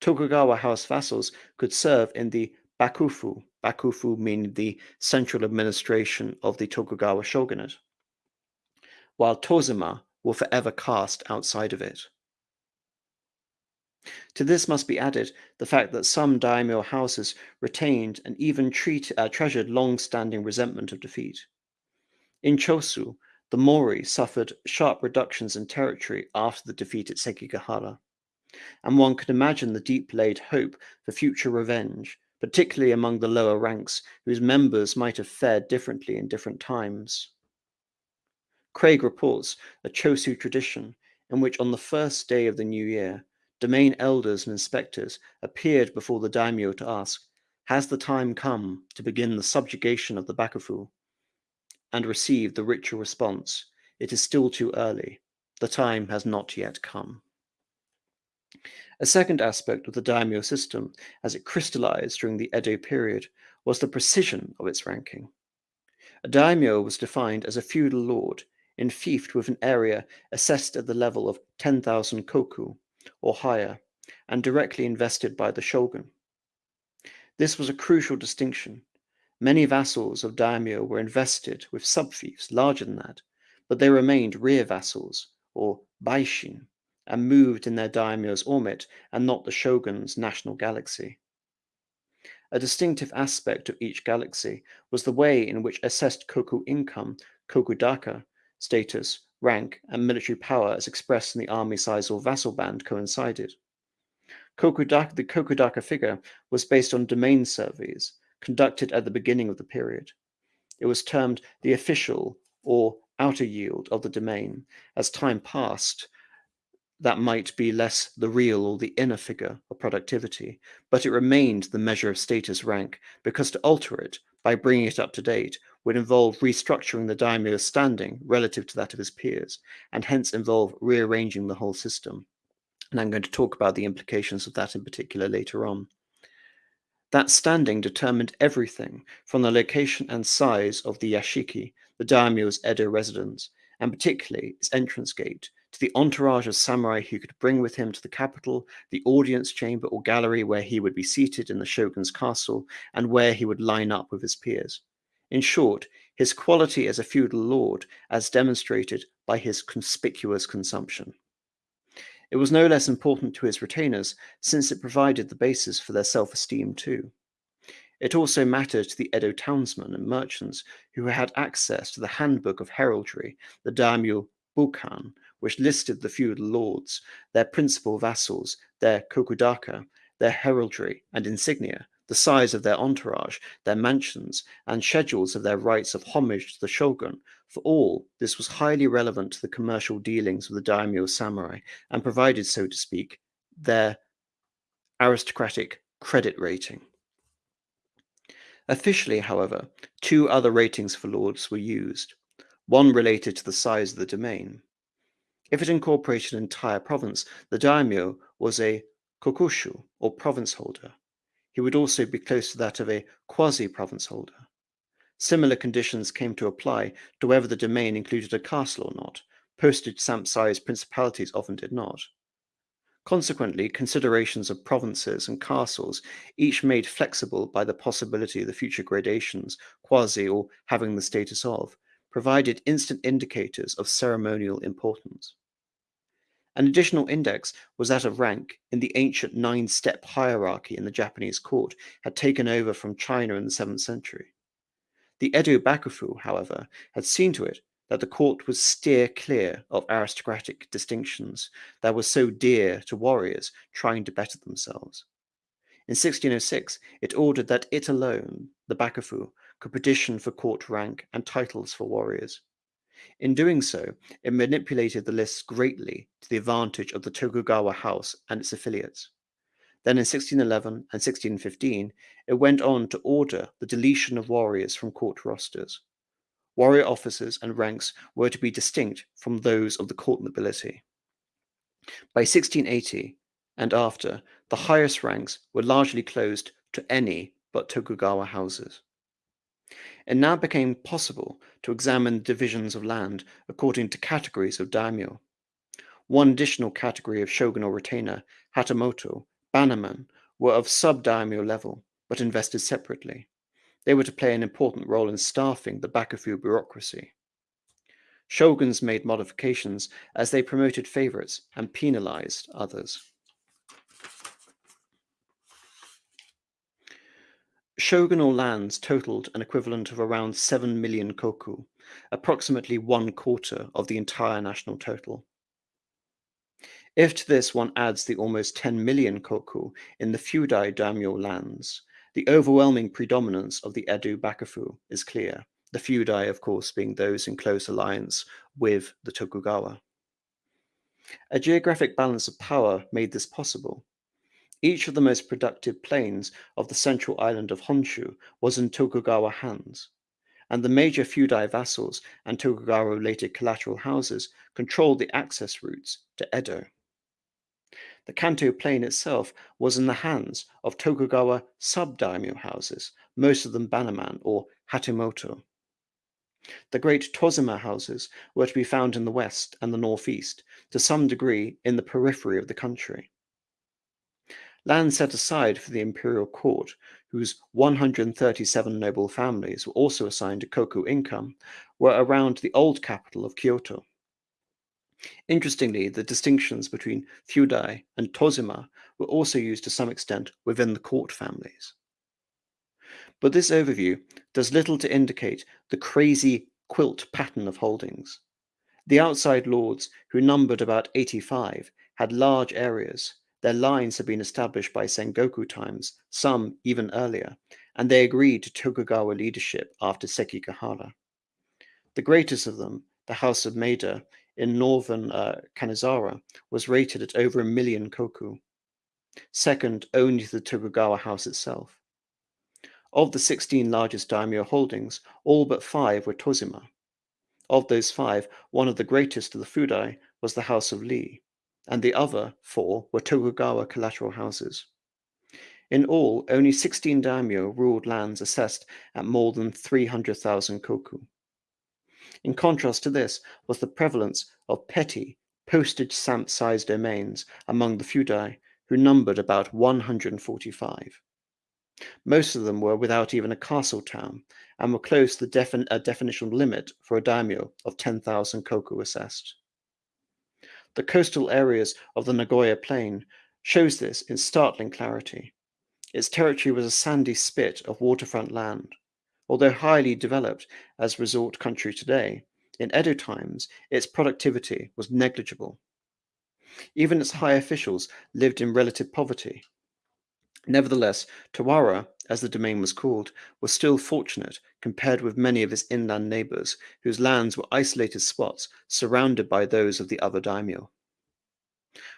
A: Tokugawa house vassals could serve in the Bakufu, Bakufu meaning the central administration of the Tokugawa shogunate, while Tozama were forever cast outside of it. To this must be added the fact that some daimyo houses retained and even treat, uh, treasured long-standing resentment of defeat. In Choshu, the Mori suffered sharp reductions in territory after the defeat at Sekigahara, and one can imagine the deep-laid hope for future revenge, particularly among the lower ranks, whose members might have fared differently in different times. Craig reports a Choshu tradition in which on the first day of the new year, domain elders and inspectors appeared before the daimyo to ask, Has the time come to begin the subjugation of the Bakufu? And received the ritual response, It is still too early. The time has not yet come. A second aspect of the daimyo system, as it crystallized during the Edo period, was the precision of its ranking. A daimyo was defined as a feudal lord enfeoffed with an area assessed at the level of 10,000 koku, or higher, and directly invested by the shogun. This was a crucial distinction. Many vassals of daimyo were invested with subfiefs larger than that, but they remained rear vassals, or baishin, and moved in their daimyo's orbit and not the shogun's national galaxy. A distinctive aspect of each galaxy was the way in which assessed koku income, kokudaka, status, rank, and military power as expressed in the army size or vassal band coincided. Kokudaka, the Kokudaka figure was based on domain surveys conducted at the beginning of the period. It was termed the official or outer yield of the domain. As time passed, that might be less the real or the inner figure of productivity, but it remained the measure of status rank because to alter it by bringing it up to date would involve restructuring the daimyo's standing relative to that of his peers, and hence involve rearranging the whole system. And I'm going to talk about the implications of that in particular later on. That standing determined everything from the location and size of the yashiki, the daimyo's Edo residence, and particularly its entrance gate, to the entourage of samurai he could bring with him to the capital, the audience chamber or gallery where he would be seated in the shogun's castle, and where he would line up with his peers. In short, his quality as a feudal lord, as demonstrated by his conspicuous consumption. It was no less important to his retainers, since it provided the basis for their self esteem too. It also mattered to the Edo townsmen and merchants who had access to the handbook of heraldry, the daimyo bukan, which listed the feudal lords, their principal vassals, their kokudaka, their heraldry and insignia, the size of their entourage, their mansions, and schedules of their rights of homage to the shogun. For all, this was highly relevant to the commercial dealings of the daimyo samurai and provided, so to speak, their aristocratic credit rating. Officially, however, two other ratings for lords were used, one related to the size of the domain. If it incorporated an entire province, the daimyo was a kokushu, or province holder, he would also be close to that of a quasi-province holder. Similar conditions came to apply to whether the domain included a castle or not. Postage stamp-sized principalities often did not. Consequently, considerations of provinces and castles, each made flexible by the possibility of the future gradations, quasi or having the status of, provided instant indicators of ceremonial importance. An additional index was that of rank in the ancient nine step hierarchy in the Japanese court had taken over from China in the 7th century. The Edo Bakufu, however, had seen to it that the court would steer clear of aristocratic distinctions that were so dear to warriors trying to better themselves. In 1606, it ordered that it alone, the Bakufu, could petition for court rank and titles for warriors. In doing so, it manipulated the lists greatly to the advantage of the Tokugawa house and its affiliates. Then in 1611 and 1615, it went on to order the deletion of warriors from court rosters. Warrior officers and ranks were to be distinct from those of the court nobility. By 1680 and after, the highest ranks were largely closed to any but Tokugawa houses. It now became possible to examine the divisions of land according to categories of daimyo. One additional category of shogun or retainer, hatamoto, bannermen, were of sub-daimyo level, but invested separately. They were to play an important role in staffing the bakufu bureaucracy. Shoguns made modifications as they promoted favorites and penalized others. Shogunal lands totaled an equivalent of around 7 million koku, approximately one quarter of the entire national total. If to this one adds the almost 10 million koku in the fudai daimyo lands, the overwhelming predominance of the Edo bakufu is clear, the fudai, of course, being those in close alliance with the Tokugawa. A geographic balance of power made this possible, each of the most productive plains of the central island of Honshu was in Tokugawa hands, and the major fudai vassals and Tokugawa-related collateral houses controlled the access routes to Edo. The Kanto plain itself was in the hands of Tokugawa sub-daimyo houses, most of them bannerman or hatamoto. The great Tozama houses were to be found in the west and the northeast, to some degree in the periphery of the country. Land set aside for the imperial court, whose 137 noble families were also assigned a koku income, were around the old capital of Kyoto. Interestingly, the distinctions between fudai and tozama were also used to some extent within the court families. But this overview does little to indicate the crazy quilt pattern of holdings. The outside lords, who numbered about 85, had large areas, their lines had been established by Sengoku times, some even earlier, and they agreed to Tokugawa leadership after Sekigahara. The greatest of them, the House of Maeda in northern uh, was rated at over a million koku. Second only to the Tokugawa house itself. Of the 16 largest daimyo holdings, all but five were Tozama. Of those five, one of the greatest of the Fudai was the House of Lee, and the other four were Tokugawa collateral houses. In all, only 16 daimyo ruled lands assessed at more than 300,000 koku. In contrast to this was the prevalence of petty, postage stamp sized domains among the fudai, who numbered about 145. Most of them were without even a castle town and were close to the defin- definitional limit for a daimyo of 10,000 koku assessed. The coastal areas of the Nagoya Plain shows this in startling clarity. Its territory was a sandy spit of waterfront land. Although highly developed as resort country today, in Edo times its productivity was negligible. Even its high officials lived in relative poverty. Nevertheless, Tawara, as the domain was called, was still fortunate compared with many of its inland neighbors, whose lands were isolated spots surrounded by those of the other daimyo.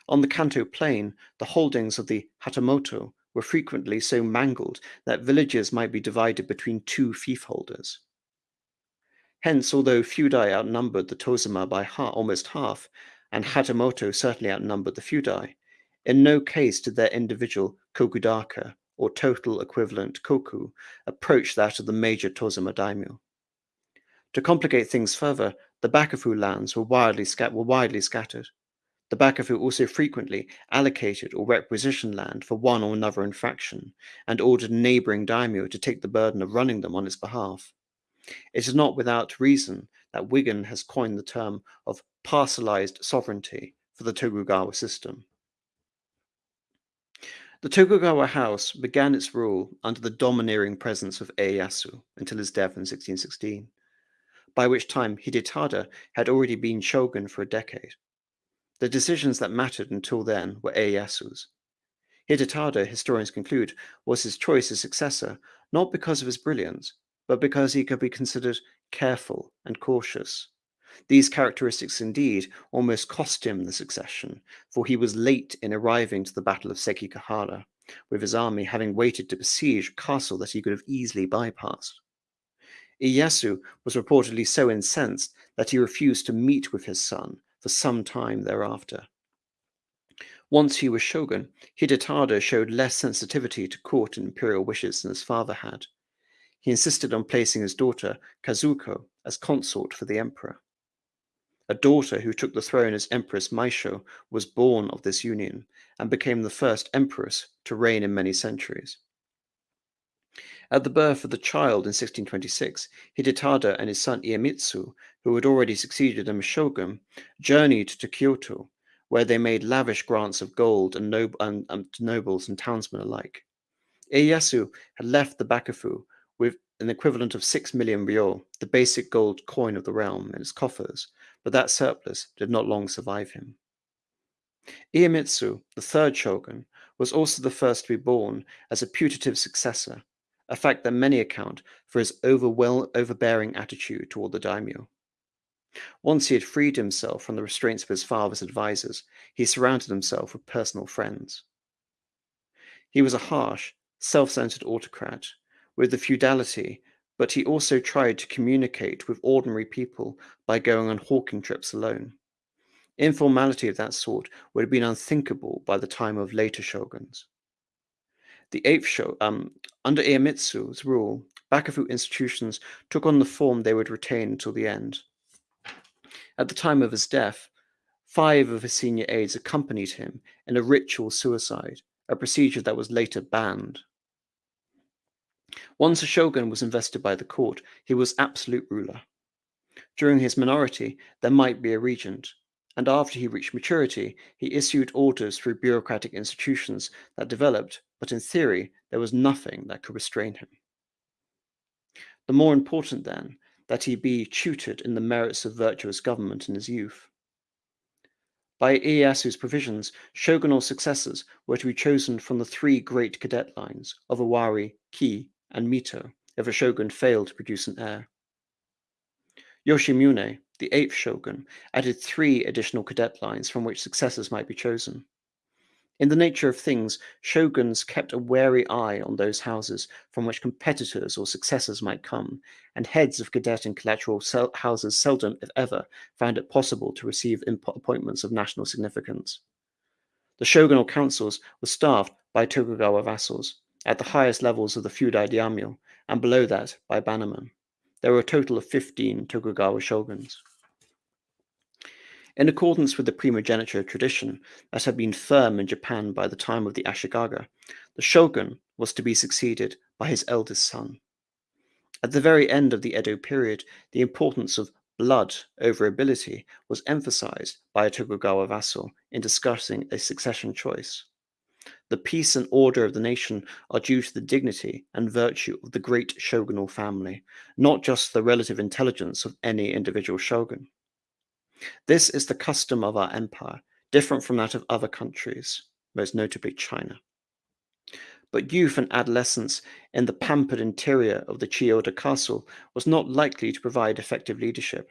A: On the Kanto plain, the holdings of the Hatamoto were frequently so mangled that villages might be divided between two fief holders. Hence, although fudai outnumbered the Tozama by ha- almost half, and Hatamoto certainly outnumbered the fudai, in no case did their individual kokudaka, or total equivalent koku, approach that of the major Tozama daimyo. To complicate things further, the Bakufu lands were, scat- were widely scattered. The Bakufu also frequently allocated or requisitioned land for one or another infraction, and ordered neighboring daimyo to take the burden of running them on its behalf. It is not without reason that Wigan has coined the term of parcelized sovereignty for the Tokugawa system. The Tokugawa house began its rule under the domineering presence of Ieyasu until his death in 1616, by which time Hidetada had already been shogun for a decade. The decisions that mattered until then were Ieyasu's. Hidetada, historians conclude, was his choice as successor not because of his brilliance, but because he could be considered careful and cautious, these characteristics indeed almost cost him the succession, for he was late in arriving to the Battle of Sekigahara, with his army having waited to besiege a castle that he could have easily bypassed. Ieyasu was reportedly so incensed that he refused to meet with his son for some time thereafter. Once he was shogun, Hidetada showed less sensitivity to court and imperial wishes than his father had. He insisted on placing his daughter, Kazuko, as consort for the emperor. A daughter who took the throne as Empress Meisho was born of this union and became the first empress to reign in many centuries. At the birth of the child in 1626, Hidetada and his son Iemitsu, who had already succeeded him as shogun, journeyed to Kyoto, where they made lavish grants of gold and, and, and to nobles and townsmen alike. Ieyasu had left the Bakufu with an equivalent of 6 million ryo, the basic gold coin of the realm, in its coffers, but that surplus did not long survive him. Iemitsu, the third shogun, was also the first to be born as a putative successor, a fact that many account for his overbearing attitude toward the daimyo. Once he had freed himself from the restraints of his father's advisers, he surrounded himself with personal friends. He was a harsh, self centered autocrat with the feudality but he also tried to communicate with ordinary people by going on hawking trips alone. Informality of that sort would have been unthinkable by the time of later shoguns. The eighth show, um, under Iemitsu's rule, Bakufu institutions took on the form they would retain until the end. At the time of his death, five of his senior aides accompanied him in a ritual suicide, a procedure that was later banned. Once a shogun was invested by the court, he was absolute ruler. During his minority, there might be a regent, and after he reached maturity, he issued orders through bureaucratic institutions that developed, but in theory, there was nothing that could restrain him. The more important, then, that he be tutored in the merits of virtuous government in his youth. By Ieyasu's provisions, shogunal successors were to be chosen from the three great cadet lines of Owari, Ki, and Mito if a shogun failed to produce an heir. Yoshimune, the eighth shogun, added three additional cadet lines from which successors might be chosen. In the nature of things, shoguns kept a wary eye on those houses from which competitors or successors might come, and heads of cadet and collateral houses seldom, if ever, found it possible to receive appointments of national significance. The shogunal councils were staffed by Tokugawa vassals, at the highest levels of the fudai daimyo, and below that by bannermen. There were a total of 15 Tokugawa shoguns. In accordance with the primogeniture tradition that had been firm in Japan by the time of the Ashikaga, the shogun was to be succeeded by his eldest son. At the very end of the Edo period, the importance of blood over ability was emphasized by a Tokugawa vassal in discussing a succession choice. The peace and order of the nation are due to the dignity and virtue of the great shogunal family, not just the relative intelligence of any individual shogun. This is the custom of our empire, different from that of other countries, most notably China. But youth and adolescence in the pampered interior of the Chiyoda castle was not likely to provide effective leadership.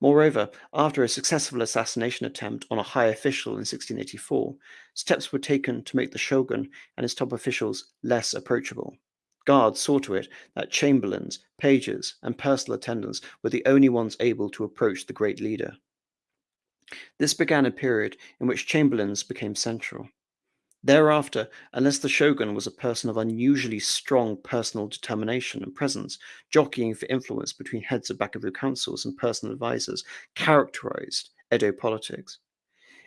A: Moreover, after a successful assassination attempt on a high official in 1684, steps were taken to make the shogun and his top officials less approachable. Guards saw to it that chamberlains, pages, and personal attendants were the only ones able to approach the great leader. This began a period in which chamberlains became central. Thereafter, unless the shogun was a person of unusually strong personal determination and presence, jockeying for influence between heads of Bakufu councils and personal advisors characterized Edo politics.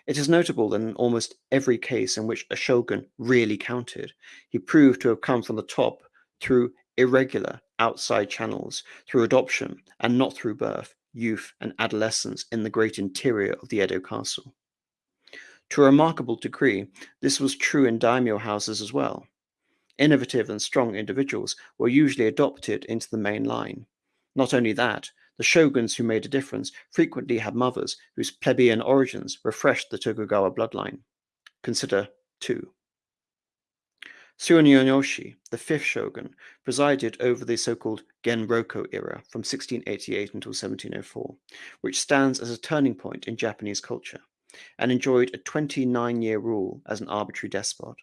A: It is notable that in almost every case in which a shogun really counted, he proved to have come from the top through irregular outside channels, through adoption, and not through birth, youth, and adolescence in the great interior of the Edo castle. To a remarkable degree, this was true in daimyo houses as well. Innovative and strong individuals were usually adopted into the main line. Not only that, the shoguns who made a difference frequently had mothers whose plebeian origins refreshed the Tokugawa bloodline. Consider 2. Tsunayoshi, the fifth shogun, presided over the so-called Genroku era from 1688 until 1704, which stands as a turning point in Japanese culture and enjoyed a 29 year rule as an arbitrary despot.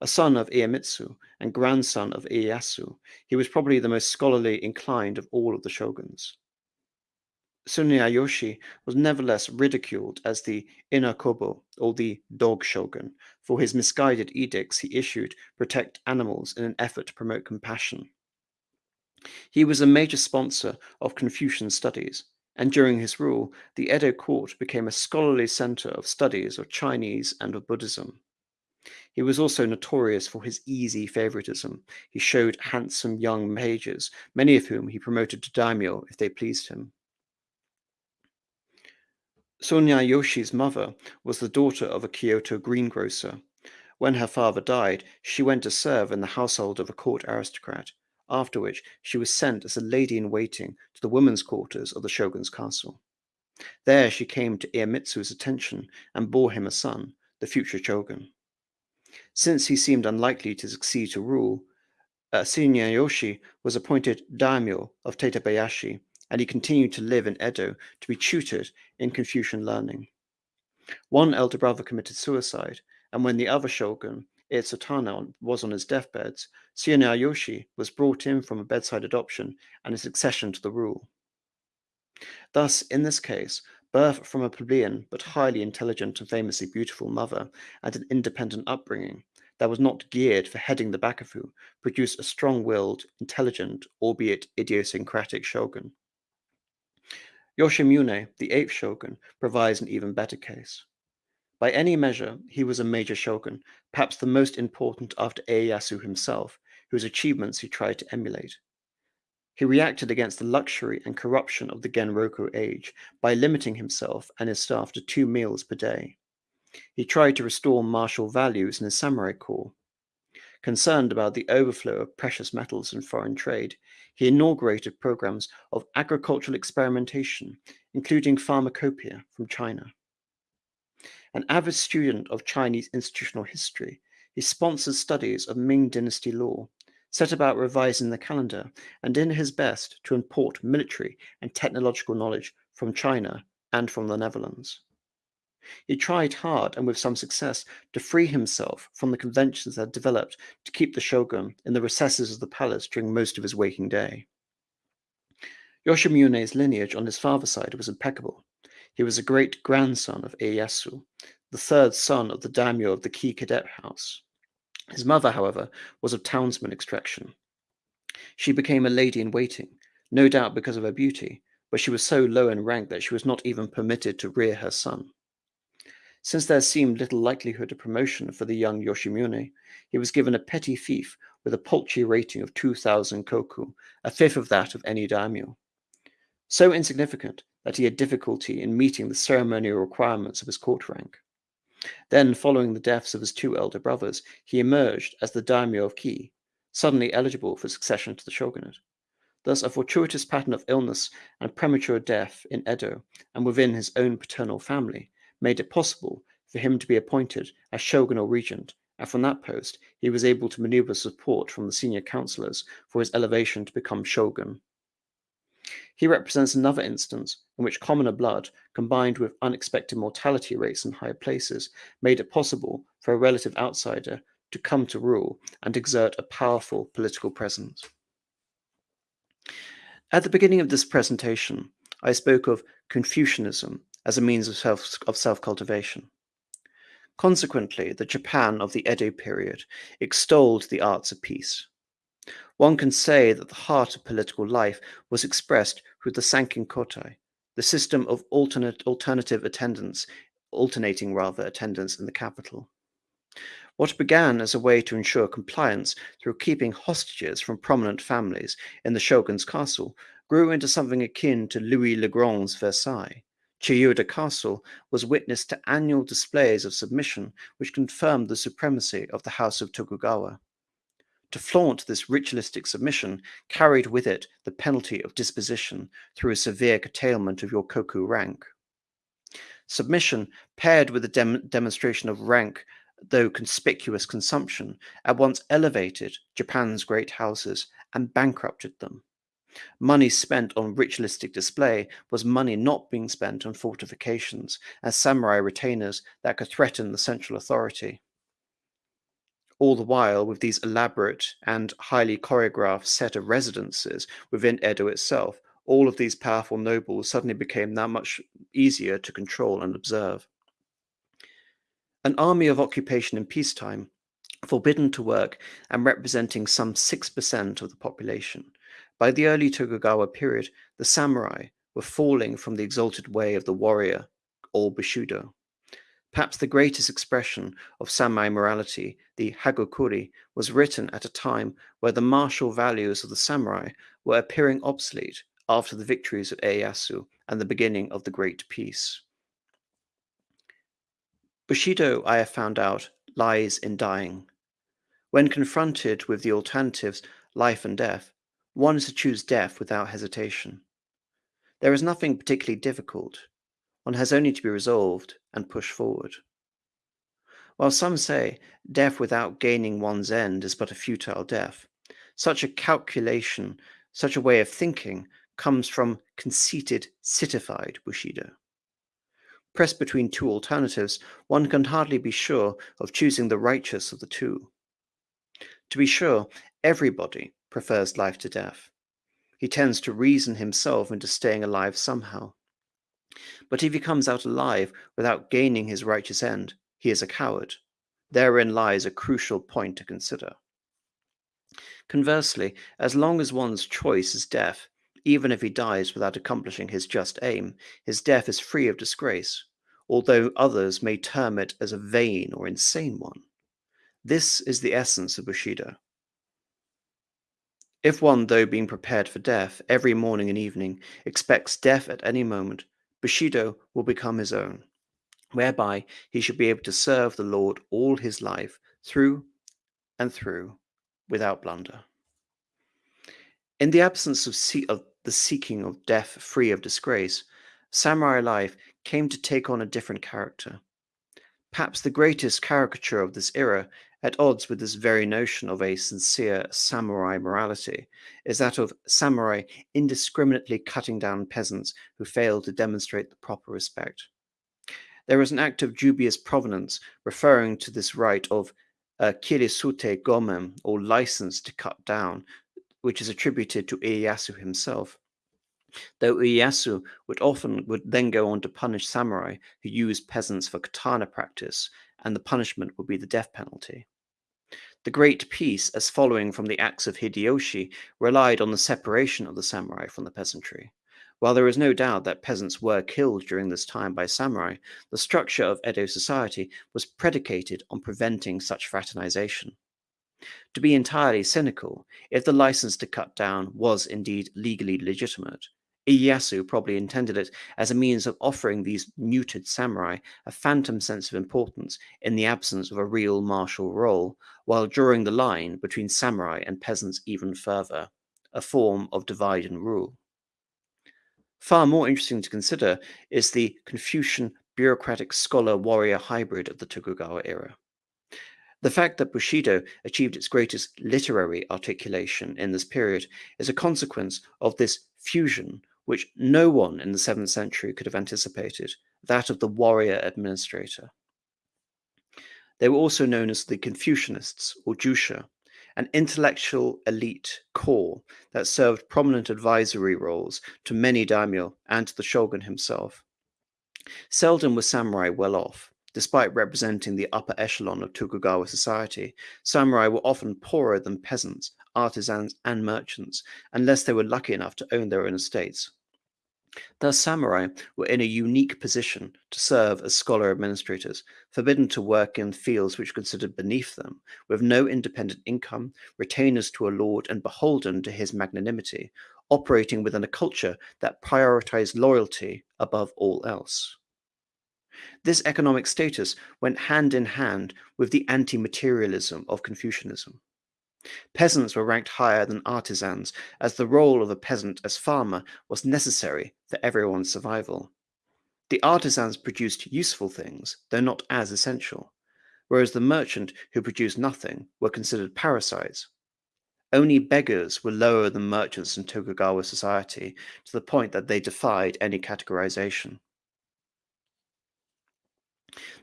A: A son of Iemitsu and grandson of Ieyasu, he was probably the most scholarly inclined of all of the shoguns. Tsunayoshi was nevertheless ridiculed as the Inu-kubo, or the dog shogun, for his misguided edicts he issued protect animals in an effort to promote compassion. He was a major sponsor of Confucian studies, and during his rule, the Edo court became a scholarly center of studies of Chinese and of Buddhism. He was also notorious for his easy favoritism. He showed handsome young pages, many of whom he promoted to daimyo if they pleased him. Tsunayoshi's mother was the daughter of a Kyoto greengrocer. When her father died, she went to serve in the household of a court aristocrat, after which she was sent as a lady in waiting to the women's quarters of the shogun's castle. There she came to Iemitsu's attention and bore him a son, the future shogun. Since he seemed unlikely to succeed to rule, uh, Tsunayoshi was appointed daimyo of Tatebayashi and he continued to live in Edo to be tutored in Confucian learning. One elder brother committed suicide, and when the other shogun, Ietsuna, was on his deathbeds, Tsunayoshi was brought in from a bedside adoption and a succession to the rule. Thus, in this case, birth from a plebeian but highly intelligent and famously beautiful mother and an independent upbringing that was not geared for heading the Bakufu produced a strong willed, intelligent, albeit idiosyncratic shogun. Yoshimune, the eighth shogun, provides an even better case. By any measure, he was a major shogun, perhaps the most important after Ieyasu himself, whose achievements he tried to emulate. He reacted against the luxury and corruption of the Genroku age by limiting himself and his staff to two meals per day. He tried to restore martial values in his samurai corps. Concerned about the overflow of precious metals in foreign trade, he inaugurated programs of agricultural experimentation, including pharmacopoeia from China. An avid student of Chinese institutional history, he sponsored studies of Ming Dynasty law, set about revising the calendar, and did his best to import military and technological knowledge from China and from the Netherlands. He tried hard and with some success to free himself from the conventions that had developed to keep the shogun in the recesses of the palace during most of his waking day. Yoshimune's lineage on his father's side was impeccable. He was a great grandson of Ieyasu, the third son of the daimyo of the Kii Cadet House. His mother, however, was of townsman extraction. She became a lady in waiting, no doubt because of her beauty, but she was so low in rank that she was not even permitted to rear her son. Since there seemed little likelihood of promotion for the young Yoshimune, he was given a petty fief with a paltry rating of 2,000 koku, a fifth of that of any daimyo. So insignificant that he had difficulty in meeting the ceremonial requirements of his court rank. Then, following the deaths of his two elder brothers, he emerged as the daimyo of Ki, suddenly eligible for succession to the shogunate. Thus, a fortuitous pattern of illness and premature death in Edo and within his own paternal family made it possible for him to be appointed as shogun or regent, and from that post he was able to maneuver support from the senior counselors for his elevation to become shogun. He represents another instance in which commoner blood, combined with unexpected mortality rates in high places, made it possible for a relative outsider to come to rule and exert a powerful political presence. At the beginning of this presentation, I spoke of Confucianism as a means of self, of self-cultivation. Consequently, the Japan of the Edo period extolled the arts of peace. One can say that the heart of political life was expressed through the Sankin Kotai, the system of alternate, alternative attendance, alternating rather attendance in the capital. What began as a way to ensure compliance through keeping hostages from prominent families in the shogun's castle grew into something akin to Louis le Grand's Versailles, Chiyoda Castle was witness to annual displays of submission which confirmed the supremacy of the House of Tokugawa. To flaunt this ritualistic submission carried with it the penalty of disposition through a severe curtailment of your koku rank. Submission, paired with a dem demonstration of rank, though conspicuous consumption, at once elevated Japan's great houses and bankrupted them. Money spent on ritualistic display was money not being spent on fortifications as samurai retainers that could threaten the central authority. All the while, with these elaborate and highly choreographed set of residences within Edo itself, all of these powerful nobles suddenly became that much easier to control and observe. An army of occupation in peacetime, forbidden to work and representing some 6% of the population. By the early Tokugawa period, the samurai were falling from the exalted way of the warrior, or Bushido. Perhaps the greatest expression of samurai morality, the Hagakure, was written at a time where the martial values of the samurai were appearing obsolete after the victories of Ieyasu and the beginning of the Great Peace. Bushido, I have found out, lies in dying. When confronted with the alternatives, life and death, one is to choose death without hesitation. There is nothing particularly difficult. One has only to be resolved and push forward. While some say death without gaining one's end is but a futile death, such a calculation, such a way of thinking, comes from conceited, citified Bushido. Pressed between two alternatives, one can hardly be sure of choosing the righteous of the two. To be sure, everybody prefers life to death. He tends to reason himself into staying alive somehow. But if he comes out alive without gaining his righteous end, he is a coward. Therein lies a crucial point to consider. Conversely, as long as one's choice is death, even if he dies without accomplishing his just aim, his death is free of disgrace, although others may term it as a vain or insane one. This is the essence of Bushido. If one, though being prepared for death every morning and evening, expects death at any moment, Bushido will become his own, whereby he should be able to serve the Lord all his life, through and through, without blunder. In the absence of, see- of the seeking of death free of disgrace, samurai life came to take on a different character. Perhaps the greatest caricature of this era at odds with this very notion of a sincere samurai morality is that of samurai indiscriminately cutting down peasants who fail to demonstrate the proper respect. There is an act of dubious provenance referring to this right of uh, kirisute gomen, or license to cut down, which is attributed to Ieyasu himself. Though Ieyasu would often would then go on to punish samurai who used peasants for katana practice, and the punishment would be the death penalty. The Great Peace, as following from the acts of Hideyoshi, relied on the separation of the samurai from the peasantry. While there is no doubt that peasants were killed during this time by samurai, the structure of Edo society was predicated on preventing such fraternization. To be entirely cynical, if the license to cut down was indeed legally legitimate, Ieyasu probably intended it as a means of offering these neutered samurai a phantom sense of importance in the absence of a real martial role, while drawing the line between samurai and peasants even further, a form of divide and rule. Far more interesting to consider is the Confucian bureaucratic scholar warrior hybrid of the Tokugawa era. The fact that Bushido achieved its greatest literary articulation in this period is a consequence of this fusion which no one in the 7th century could have anticipated, that of the warrior administrator. They were also known as the Confucianists, or Jusha, an intellectual elite corps that served prominent advisory roles to many daimyo and to the shogun himself. Seldom were samurai well off. Despite representing the upper echelon of Tokugawa society, samurai were often poorer than peasants, artisans, and merchants, unless they were lucky enough to own their own estates. Thus, samurai were in a unique position to serve as scholar administrators, forbidden to work in fields which were considered beneath them, with no independent income, retainers to a lord, and beholden to his magnanimity, operating within a culture that prioritized loyalty above all else. This economic status went hand in hand with the anti materialism of Confucianism. Peasants were ranked higher than artisans, as the role of a peasant as farmer was necessary for everyone's survival. The artisans produced useful things, though not as essential, whereas the merchant who produced nothing were considered parasites. Only beggars were lower than merchants in Tokugawa society to the point that they defied any categorization.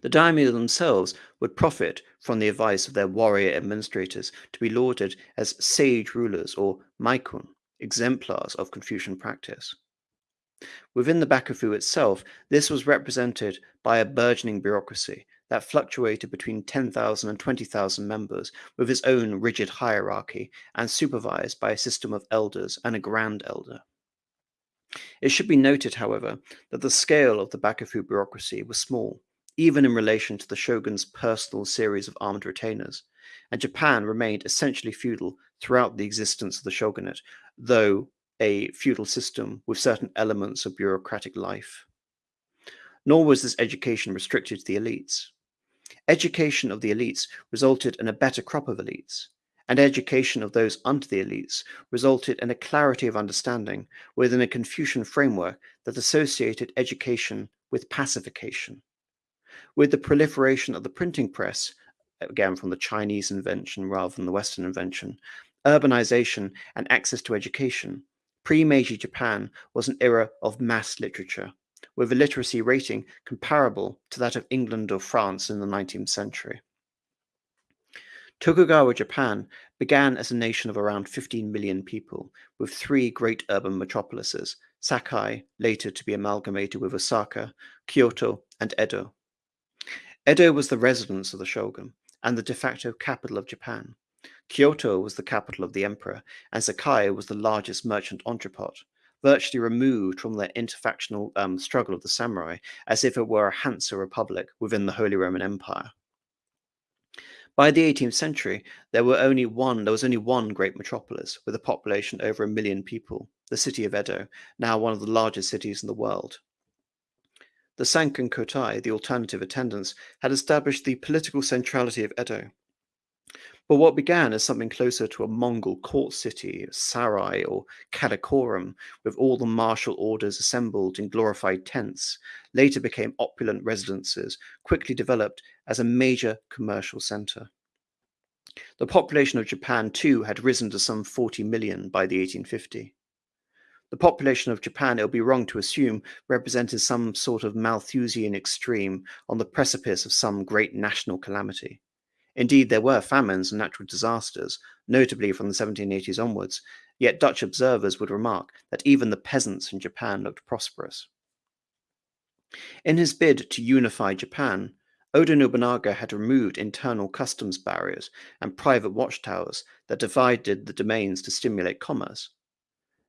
A: The daimyo themselves would profit from the advice of their warrior administrators to be lauded as sage rulers or meikun, exemplars of Confucian practice. Within the Bakufu itself, this was represented by a burgeoning bureaucracy that fluctuated between 10,000 and 20,000 members with its own rigid hierarchy and supervised by a system of elders and a grand elder. It should be noted, however, that the scale of the Bakufu bureaucracy was small, even in relation to the shogun's personal series of armed retainers, and Japan remained essentially feudal throughout the existence of the shogunate, though a feudal system with certain elements of bureaucratic life. Nor was this education restricted to the elites. Education of the elites resulted in a better crop of elites, and education of those under the elites resulted in a clarity of understanding within a Confucian framework that associated education with pacification. With the proliferation of the printing press, again from the Chinese invention rather than the Western invention, urbanization and access to education, pre Meiji Japan was an era of mass literature, with a literacy rating comparable to that of England or France in the 19th century. Tokugawa Japan began as a nation of around 15 million people, with three great urban metropolises Sakai, later to be amalgamated with Osaka, Kyoto, and Edo. Edo was the residence of the shogun and the de facto capital of Japan. Kyoto was the capital of the emperor, and Sakai was the largest merchant entrepot, virtually removed from the interfactional um, struggle of the samurai, as if it were a Hansa republic within the Holy Roman Empire. By the 18th century, there were only one there was only one great metropolis with a population over a million people, the city of Edo, now one of the largest cities in the world. The Sankin Kotai, the alternative attendants, had established the political centrality of Edo, but what began as something closer to a Mongol court city, sarai, or karakorum, with all the martial orders assembled in glorified tents, later became opulent residences, quickly developed as a major commercial center. The population of Japan, too, had risen to some 40 million by the 1850. The population of Japan, it would be wrong to assume, represented some sort of Malthusian extreme on the precipice of some great national calamity. Indeed, there were famines and natural disasters, notably from the 1780s onwards, yet Dutch observers would remark that even the peasants in Japan looked prosperous. In his bid to unify Japan, Oda Nobunaga had removed internal customs barriers and private watchtowers that divided the domains to stimulate commerce.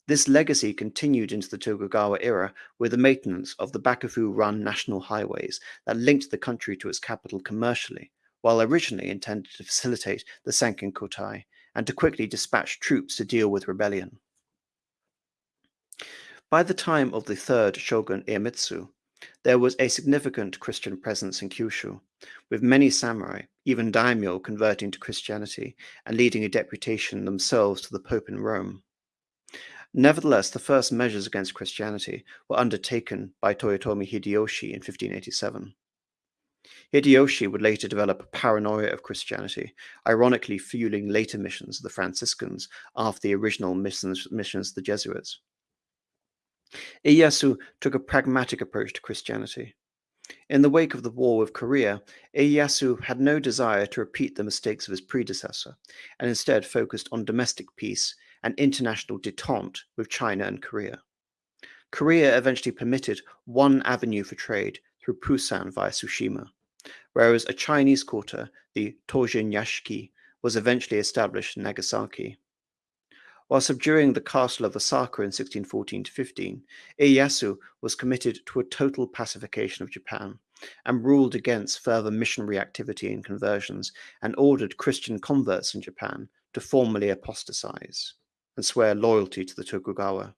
A: This legacy continued into the Tokugawa era with the maintenance of the Bakufu run national highways that linked the country to its capital commercially, while originally intended to facilitate the Sankin Kotai and to quickly dispatch troops to deal with rebellion. By the time of the third shogun Iemitsu, there was a significant Christian presence in Kyushu, with many samurai, even daimyo, converting to Christianity and leading a deputation themselves to the Pope in Rome. Nevertheless, the first measures against Christianity were undertaken by Toyotomi Hideyoshi in 1587. Hideyoshi would later develop a paranoia of Christianity, ironically fueling later missions of the Franciscans after the original missions, missions of the Jesuits. Ieyasu took a pragmatic approach to Christianity. In the wake of the war with Korea, Ieyasu had no desire to repeat the mistakes of his predecessor, and instead focused on domestic peace and international detente with China and Korea. Korea eventually permitted one avenue for trade through Pusan via Tsushima whereas a Chinese quarter, the Tojin Yashiki, was eventually established in Nagasaki. While subduing the castle of Osaka in 1614 15, Ieyasu was committed to a total pacification of Japan and ruled against further missionary activity and conversions and ordered Christian converts in Japan to formally apostatize and swear loyalty to the Tokugawa.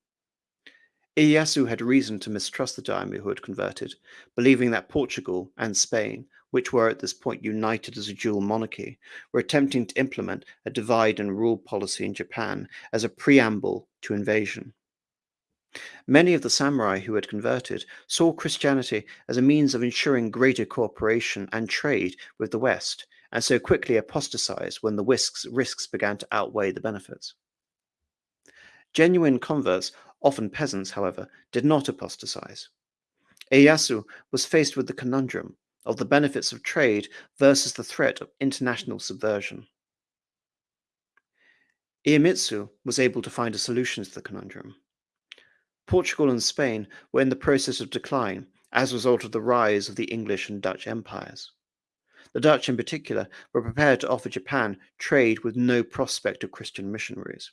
A: Ieyasu had reason to mistrust the daimyo who had converted, believing that Portugal and Spain, which were at this point united as a dual monarchy, were attempting to implement a divide and rule policy in Japan as a preamble to invasion. Many of the samurai who had converted saw Christianity as a means of ensuring greater cooperation and trade with the West, and so quickly apostatized when the risks, risks began to outweigh the benefits. Genuine converts Often peasants, however, did not apostatize. Ieyasu was faced with the conundrum of the benefits of trade versus the threat of international subversion. Iemitsu was able to find a solution to the conundrum. Portugal and Spain were in the process of decline as a result of the rise of the English and Dutch empires. The Dutch, in particular, were prepared to offer Japan trade with no prospect of Christian missionaries.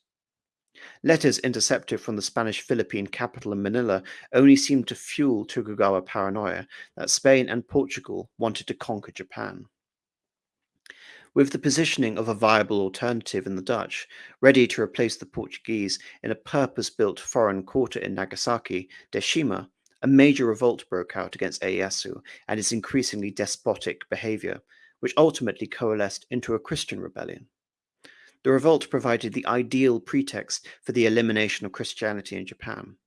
A: Letters intercepted from the Spanish Philippine capital in Manila only seemed to fuel Tokugawa paranoia that Spain and Portugal wanted to conquer Japan. With the positioning of a viable alternative in the Dutch, ready to replace the Portuguese in a purpose built foreign quarter in Nagasaki, Deshima, a major revolt broke out against Ieyasu and his increasingly despotic behavior, which ultimately coalesced into a Christian rebellion. The revolt provided the ideal pretext for the elimination of Christianity in Japan.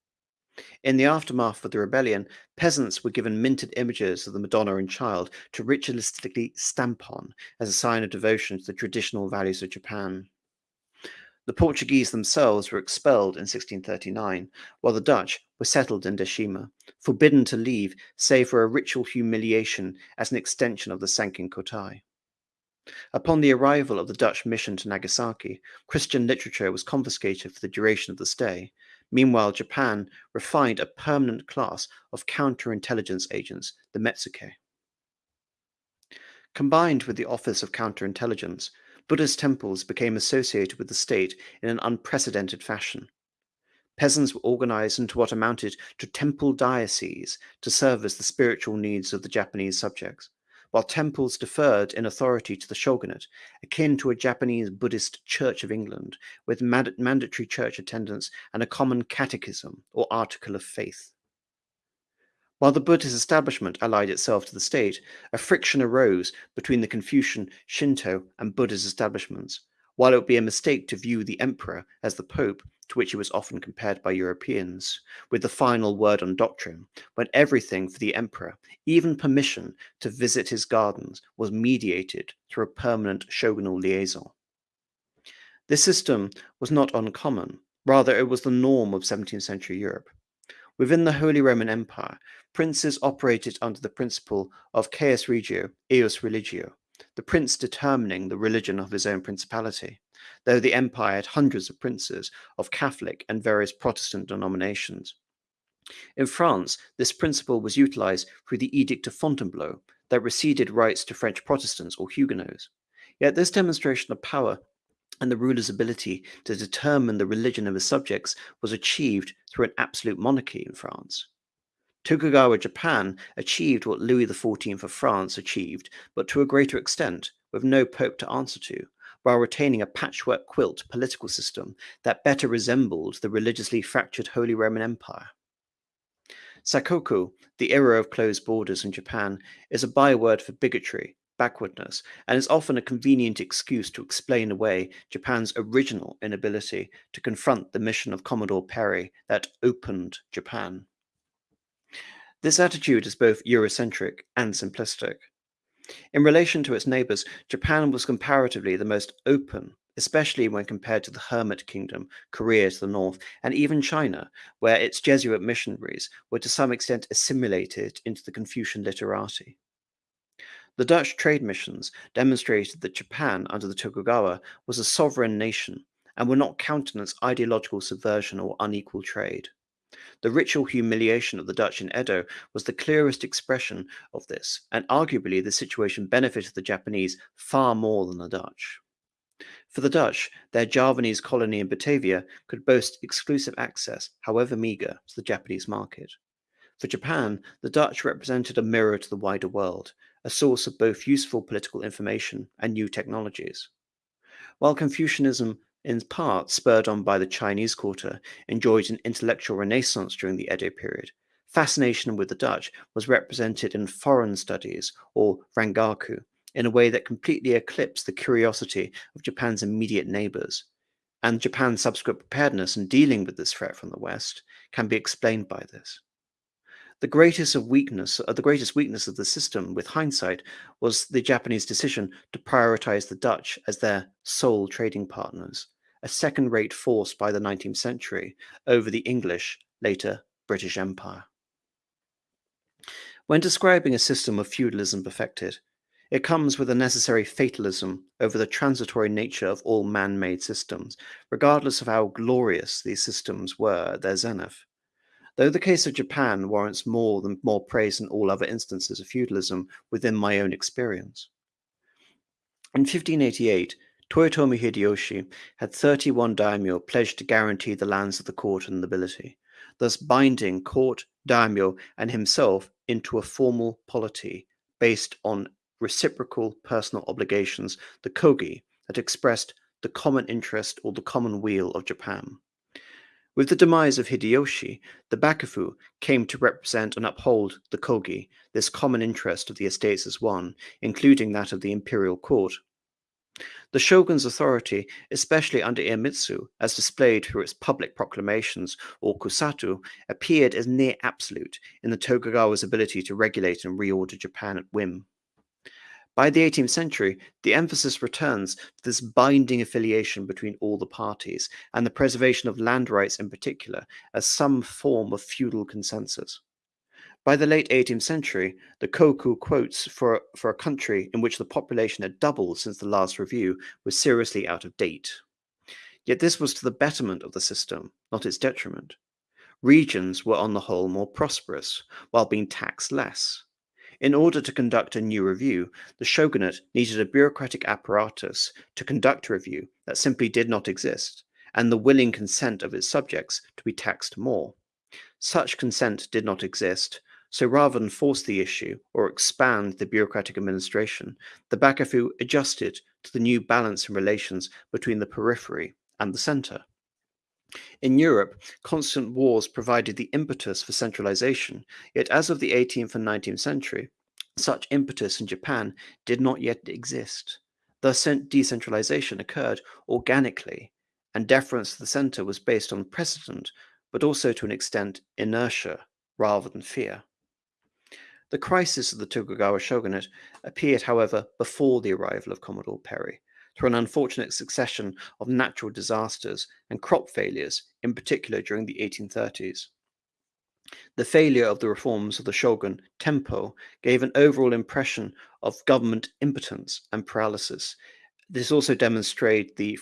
A: In the aftermath of the rebellion, peasants were given minted images of the Madonna and Child to ritualistically stamp on as a sign of devotion to the traditional values of Japan. The Portuguese themselves were expelled in 1639, while the Dutch were settled in Deshima, forbidden to leave save for a ritual humiliation as an extension of the Sankin Kotai. Upon the arrival of the Dutch mission to Nagasaki, Christian literature was confiscated for the duration of the stay. Meanwhile, Japan refined a permanent class of counterintelligence agents, the Metsuke. Combined with the Office of Counterintelligence, Buddhist temples became associated with the state in an unprecedented fashion. Peasants were organized into what amounted to temple dioceses to service the spiritual needs of the Japanese subjects, while temples deferred in authority to the shogunate, akin to a Japanese Buddhist Church of England, with mand mandatory church attendance and a common catechism or article of faith. While the Buddhist establishment allied itself to the state, a friction arose between the Confucian, Shinto, and Buddhist establishments, while it would be a mistake to view the emperor as the pope, to which he was often compared by Europeans, with the final word on doctrine, when everything for the emperor, even permission to visit his gardens, was mediated through a permanent shogunal liaison. This system was not uncommon, rather it was the norm of 17th century Europe. Within the Holy Roman Empire, princes operated under the principle of cuius regio, eius religio, the prince determining the religion of his own principality, though the empire had hundreds of princes of Catholic and various Protestant denominations. In France, this principle was utilized through the Edict of Fontainebleau that receded rights to French Protestants or Huguenots. Yet this demonstration of power and the ruler's ability to determine the religion of his subjects was achieved through an absolute monarchy in France. Tokugawa Japan achieved what Louis XIV of France achieved, but to a greater extent, with no pope to answer to, while retaining a patchwork quilt political system that better resembled the religiously fractured Holy Roman Empire. Sakoku, the era of closed borders in Japan, is a byword for bigotry, backwardness, and is often a convenient excuse to explain away Japan's original inability to confront the mission of Commodore Perry that opened Japan. This attitude is both Eurocentric and simplistic. In relation to its neighbors, Japan was comparatively the most open, especially when compared to the Hermit Kingdom, Korea to the north, and even China, where its Jesuit missionaries were to some extent assimilated into the Confucian literati. The Dutch trade missions demonstrated that Japan, under the Tokugawa, was a sovereign nation and would not countenance ideological subversion or unequal trade. The ritual humiliation of the Dutch in Edo was the clearest expression of this, and arguably the situation benefited the Japanese far more than the Dutch. For the Dutch, their Javanese colony in Batavia could boast exclusive access, however meager, to the Japanese market. For Japan, the Dutch represented a mirror to the wider world, a source of both useful political information and new technologies. While Confucianism in part spurred on by the Chinese quarter, enjoyed an intellectual renaissance during the Edo period. Fascination with the Dutch was represented in foreign studies, or rangaku, in a way that completely eclipsed the curiosity of Japan's immediate neighbors. And Japan's subsequent preparedness in dealing with this threat from the West can be explained by this. The greatest of weakness, uh, the greatest weakness of the system, with hindsight, was the Japanese decision to prioritize the Dutch as their sole trading partners, a second-rate force by the 19th century over the English, later British Empire. When describing a system of feudalism perfected, It comes with a necessary fatalism over the transitory nature of all man made systems, regardless of how glorious these systems were at their zenith. Though the case of Japan warrants more than more praise than all other instances of feudalism within my own experience. In 1588, Toyotomi Hideyoshi had 31 daimyo pledged to guarantee the lands of the court and nobility, thus binding court, daimyo, and himself into a formal polity based on reciprocal personal obligations, the kogi, that expressed the common interest or the common weal of Japan. With the demise of Hideyoshi, the Bakufu came to represent and uphold the Kogi, this common interest of the estates as one, including that of the imperial court. The shogun's authority, especially under Iemitsu, as displayed through its public proclamations or kosatsu, appeared as near absolute in the Tokugawa's ability to regulate and reorder Japan at whim. By the 18th century, the emphasis returns to this binding affiliation between all the parties and the preservation of land rights in particular as some form of feudal consensus. By the late 18th century, the Koku quotes for, for a country in which the population had doubled since the last review was seriously out of date. Yet this was to the betterment of the system, not its detriment. Regions were on the whole more prosperous, while being taxed less. In order to conduct a new review, the shogunate needed a bureaucratic apparatus to conduct a review that simply did not exist, and the willing consent of its subjects to be taxed more. Such consent did not exist, so rather than force the issue or expand the bureaucratic administration, the Bakufu adjusted to the new balance in relations between the periphery and the center. In Europe, constant wars provided the impetus for centralization, yet as of the 18th and 19th century, such impetus in Japan did not yet exist. Thus, decentralization occurred organically, and deference to the center was based on precedent, but also to an extent inertia rather than fear. The crisis of the Tokugawa shogunate appeared, however, before the arrival of Commodore Perry, through an unfortunate succession of natural disasters and crop failures, in particular during the 1830s. The failure of the reforms of the shogun Tempo gave an overall impression of government impotence and paralysis. This also demonstrated the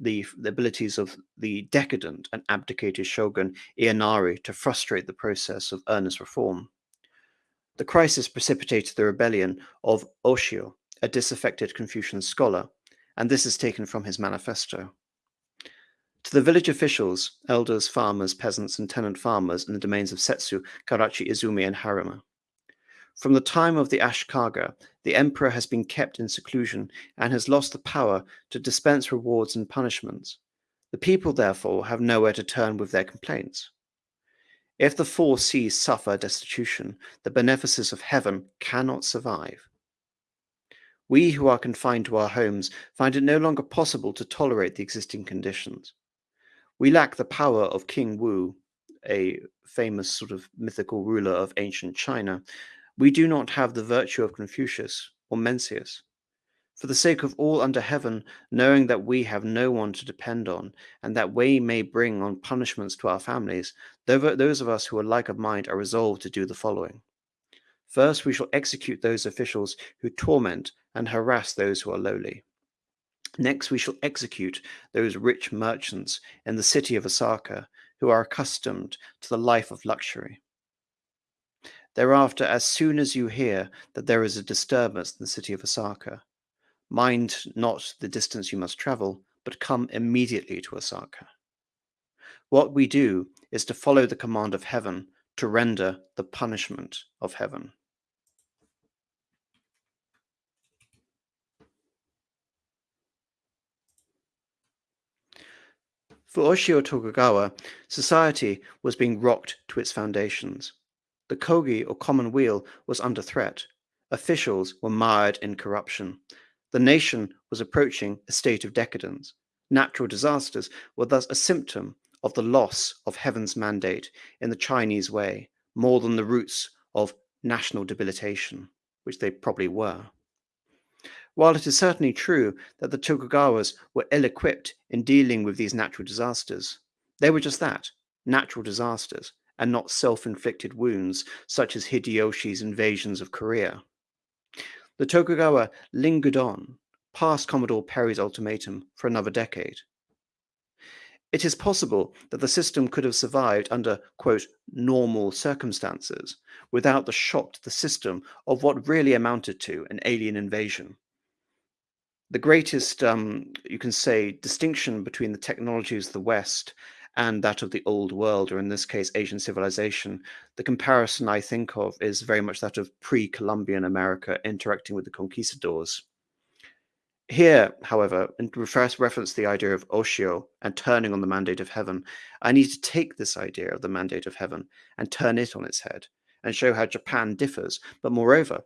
A: the, the abilities of the decadent and abdicated shogun Ienari to frustrate the process of earnest reform. The crisis precipitated the rebellion of Oshio, a disaffected Confucian scholar, and this is taken from his manifesto. To the village officials, elders, farmers, peasants, and tenant farmers in the domains of Settsu, Kawachi, Izumi, and Harima. From the time of the Ashikaga, the emperor has been kept in seclusion and has lost the power to dispense rewards and punishments. The people, therefore, have nowhere to turn with their complaints. If the four seas suffer destitution, the benefices of heaven cannot survive. We who are confined to our homes find it no longer possible to tolerate the existing conditions. We lack the power of King Wu, a famous sort of mythical ruler of ancient China. We do not have the virtue of Confucius or Mencius. For the sake of all under heaven, knowing that we have no one to depend on, and that we may bring on punishments to our families, those of us who are like of mind are resolved to do the following. First, we shall execute those officials who torment and harass those who are lowly. Next, we shall execute those rich merchants in the city of Osaka who are accustomed to the life of luxury. Thereafter, as soon as you hear that there is a disturbance in the city of Osaka, mind not the distance you must travel, but come immediately to Osaka. What we do is to follow the command of heaven to render the punishment of heaven. For Oshio Tokugawa, society was being rocked to its foundations. The kogi or common weal was under threat. Officials were mired in corruption. The nation was approaching a state of decadence. Natural disasters were thus a symptom of the loss of heaven's mandate in the Chinese way, more than the roots of national debilitation, which they probably were. While it is certainly true that the Tokugawas were ill equipped in dealing with these natural disasters, they were just that natural disasters and not self inflicted wounds such as Hideyoshi's invasions of Korea. The Tokugawa lingered on past Commodore Perry's ultimatum for another decade. It is possible that the system could have survived under, quote, normal circumstances without the shock to the system of what really amounted to an alien invasion. The greatest, um, you can say, distinction between the technologies of the West and that of the old world, or in this case, Asian civilization, the comparison I think of is very much that of pre Columbian America interacting with the conquistadors. Here, however, in reference the idea of Oshio and turning on the mandate of heaven, I need to take this idea of the mandate of heaven and turn it on its head and show how Japan differs, but moreover,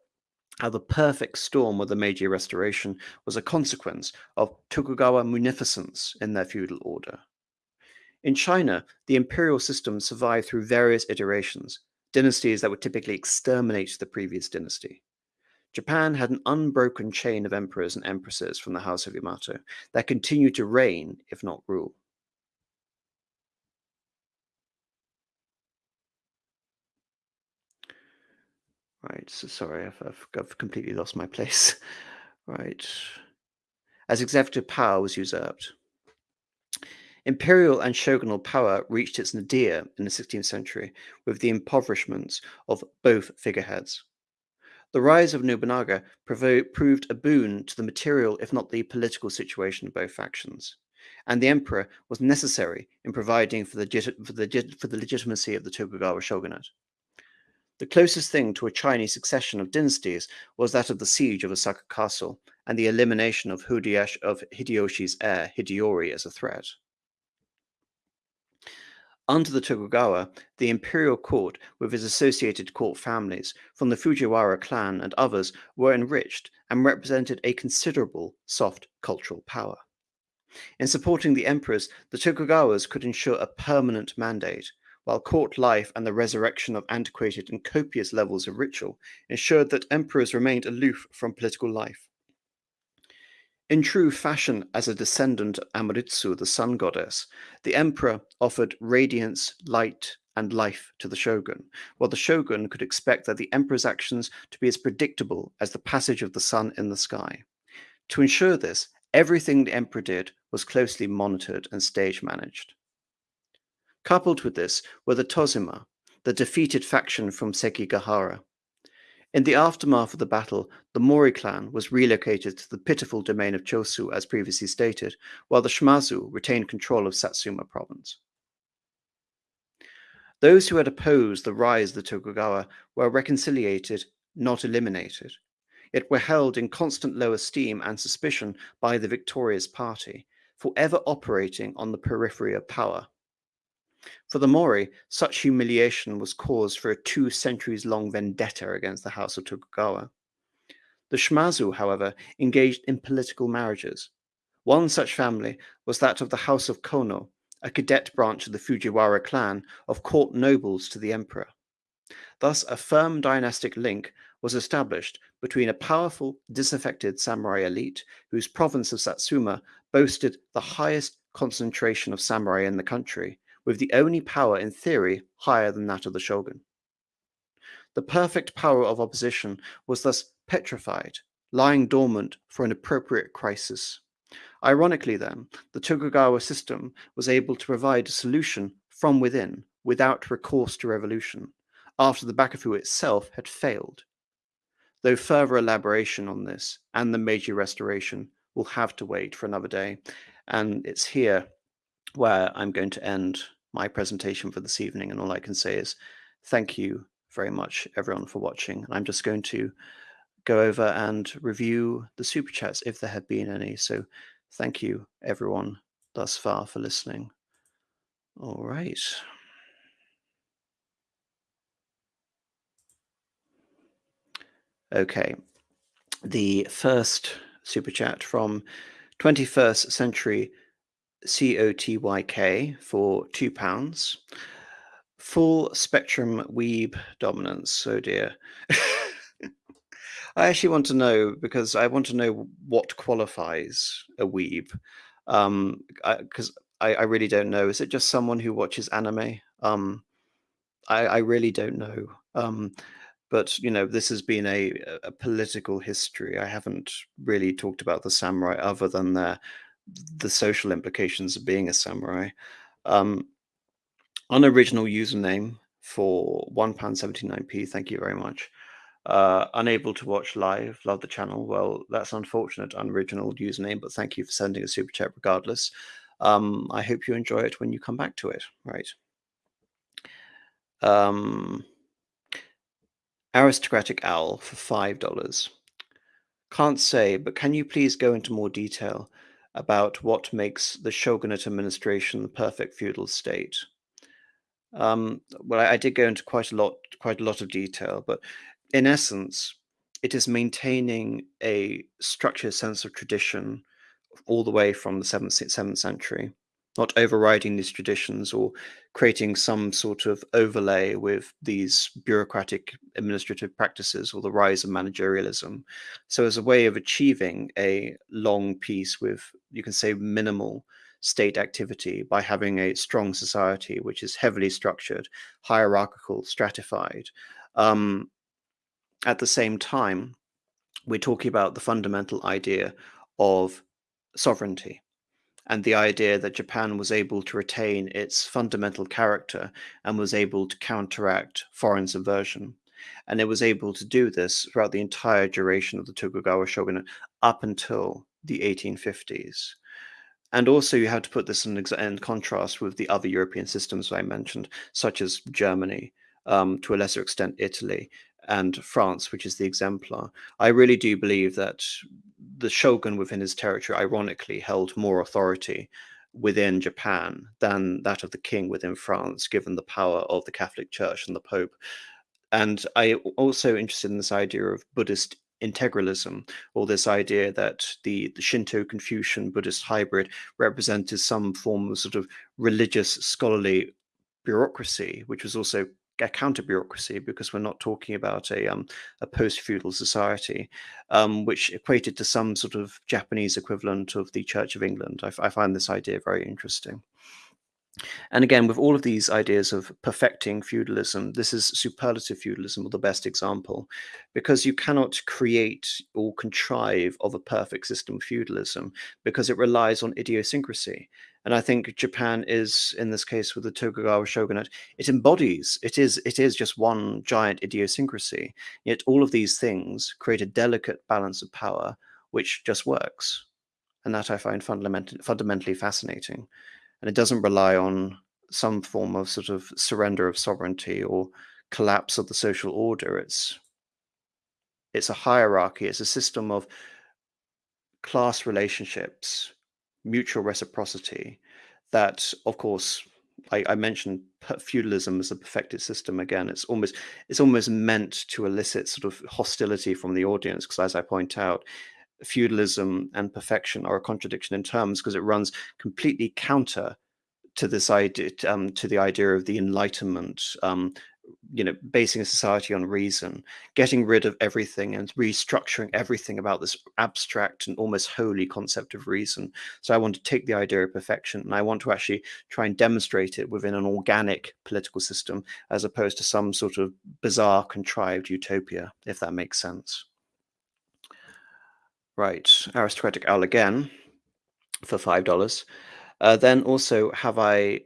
A: how the perfect storm of the Meiji Restoration was a consequence of Tokugawa munificence in their feudal order. In China, the imperial system survived through various iterations, dynasties that would typically exterminate the previous dynasty. Japan had an unbroken chain of emperors and empresses from the House of Yamato that continued to reign, if not rule. Right, so sorry, I've, I've, I've completely lost my place. right. As executive power was usurped. Imperial and shogunal power reached its nadir in the 16th century with the impoverishments of both figureheads. The rise of Nobunaga proved a boon to the material, if not the political situation of both factions, and the emperor was necessary in providing for the, for the, for the legitimacy of the Tokugawa shogunate. The closest thing to a Chinese succession of dynasties was that of the siege of Osaka Castle and the elimination of, of Hideyoshi's heir, Hideyori, as a threat. Under the Tokugawa, the imperial court with its associated court families from the Fujiwara clan and others were enriched and represented a considerable soft cultural power. In supporting the emperors, the Tokugawas could ensure a permanent mandate, while court life and the resurrection of antiquated and copious levels of ritual ensured that emperors remained aloof from political life. In true fashion as a descendant of Amaterasu, the sun goddess, the emperor offered radiance, light, and life to the shogun, while the shogun could expect that the emperor's actions to be as predictable as the passage of the sun in the sky. To ensure this, everything the emperor did was closely monitored and stage managed. Coupled with this were the Tozama, the defeated faction from Sekigahara, in the aftermath of the battle, the Mori clan was relocated to the pitiful domain of Choshu as previously stated, while the Shimazu retained control of Satsuma province. Those who had opposed the rise of the Tokugawa were reconciliated, not eliminated, yet were held in constant low esteem and suspicion by the victorious party, forever operating on the periphery of power. For the Mori, such humiliation was cause for a two centuries long vendetta against the House of Tokugawa. The Shimazu, however, engaged in political marriages. One such family was that of the House of Konoe, a cadet branch of the Fujiwara clan of court nobles to the emperor. Thus, a firm dynastic link was established between a powerful, disaffected samurai elite whose province of Satsuma boasted the highest concentration of samurai in the country with the only power in theory higher than that of the shogun. The perfect power of opposition was thus petrified, lying dormant for an appropriate crisis. Ironically, then, the Tokugawa system was able to provide a solution from within without recourse to revolution, after the Bakufu itself had failed. Though further elaboration on this and the Meiji Restoration will have to wait for another day, and it's here where I'm going to end my presentation for this evening. And all I can say is thank you very much, everyone, for watching. And I'm just going to go over and review the super chats if there have been any. So thank you, everyone, thus far for listening. All right. Okay. The first super chat from 21st Century COTYK for two pounds. Full spectrum weeb dominance. Oh dear. I actually want to know because I want to know what qualifies a weeb. Um, because I, I, I, really don't know. Is it just someone who watches anime? Um, I, I really don't know. Um, but you know this has been a, a political history. I haven't really talked about the samurai other than their the social implications of being a samurai. Um, unoriginal username for one pound seventy nine p. Thank you very much. Uh, unable to watch live, love the channel. Well, that's unfortunate, unoriginal username, but thank you for sending a super chat regardless. Um, I hope you enjoy it when you come back to it. Right. Um, aristocratic owl for five dollars. Can't say, but can you please go into more detail about what makes the shogunate administration the perfect feudal state? Um, well, I, I did go into quite a lot, quite a lot of detail, but in essence, it is maintaining a structured sense of tradition all the way from the seventh, seventh century, not overriding these traditions or creating some sort of overlay with these bureaucratic administrative practices or the rise of managerialism. So, as a way of achieving a long peace with, you can say, minimal state activity by having a strong society which is heavily structured, hierarchical, stratified. Um, at the same time, we're talking about the fundamental idea of sovereignty and the idea that Japan was able to retain its fundamental character and was able to counteract foreign subversion. And it was able to do this throughout the entire duration of the Tokugawa shogunate up until the 1850s. And also, you have to put this in, in contrast with the other European systems I mentioned, such as Germany, um, to a lesser extent, Italy, and France, which is the exemplar. I really do believe that the shogun within his territory, ironically, held more authority within Japan than that of the king within France, given the power of the Catholic Church and the Pope. And I also interested in this idea of Buddhist integralism, or this idea that the, the Shinto Confucian Buddhist hybrid represented some form of sort of religious scholarly bureaucracy, which was also a counter bureaucracy because we're not talking about a um, a post feudal society, um, which equated to some sort of Japanese equivalent of the Church of England. I, I find this idea very interesting. And again, with all of these ideas of perfecting feudalism, this is superlative feudalism, or the best example, because you cannot create or contrive of a perfect system of feudalism because it relies on idiosyncrasy. And I think Japan is, in this case, with the Tokugawa shogunate, it embodies, it is, it is just one giant idiosyncrasy. Yet all of these things create a delicate balance of power, which just works. And that I find fundament- fundamentally fascinating and it doesn't rely on some form of sort of surrender of sovereignty or collapse of the social order. It's it's a hierarchy. It's a system of class relationships, mutual reciprocity. That, of course, I, I mentioned feudalism as a perfected system. Again, it's almost it's almost meant to elicit sort of hostility from the audience because, as I point out, feudalism and perfection are a contradiction in terms because it runs completely counter to this idea um, to the idea of the enlightenment um, you know basing a society on reason getting rid of everything and restructuring everything about this abstract and almost holy concept of reason. So i want to take the idea of perfection and i want to actually try and demonstrate it within an organic political system as opposed to some sort of bizarre contrived utopia if that makes sense Right, aristocratic owl again for five dollars. Uh, then also, have I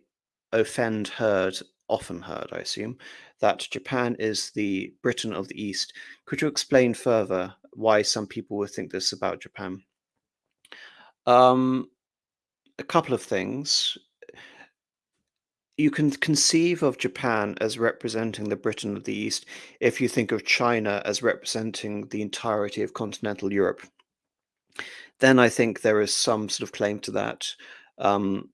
A: offend heard, often heard, I assume, that Japan is the Britain of the East. Could you explain further why some people would think this about Japan? Um, a couple of things. You can conceive of Japan as representing the Britain of the East if you think of China as representing the entirety of continental Europe then I think there is some sort of claim to that. Um,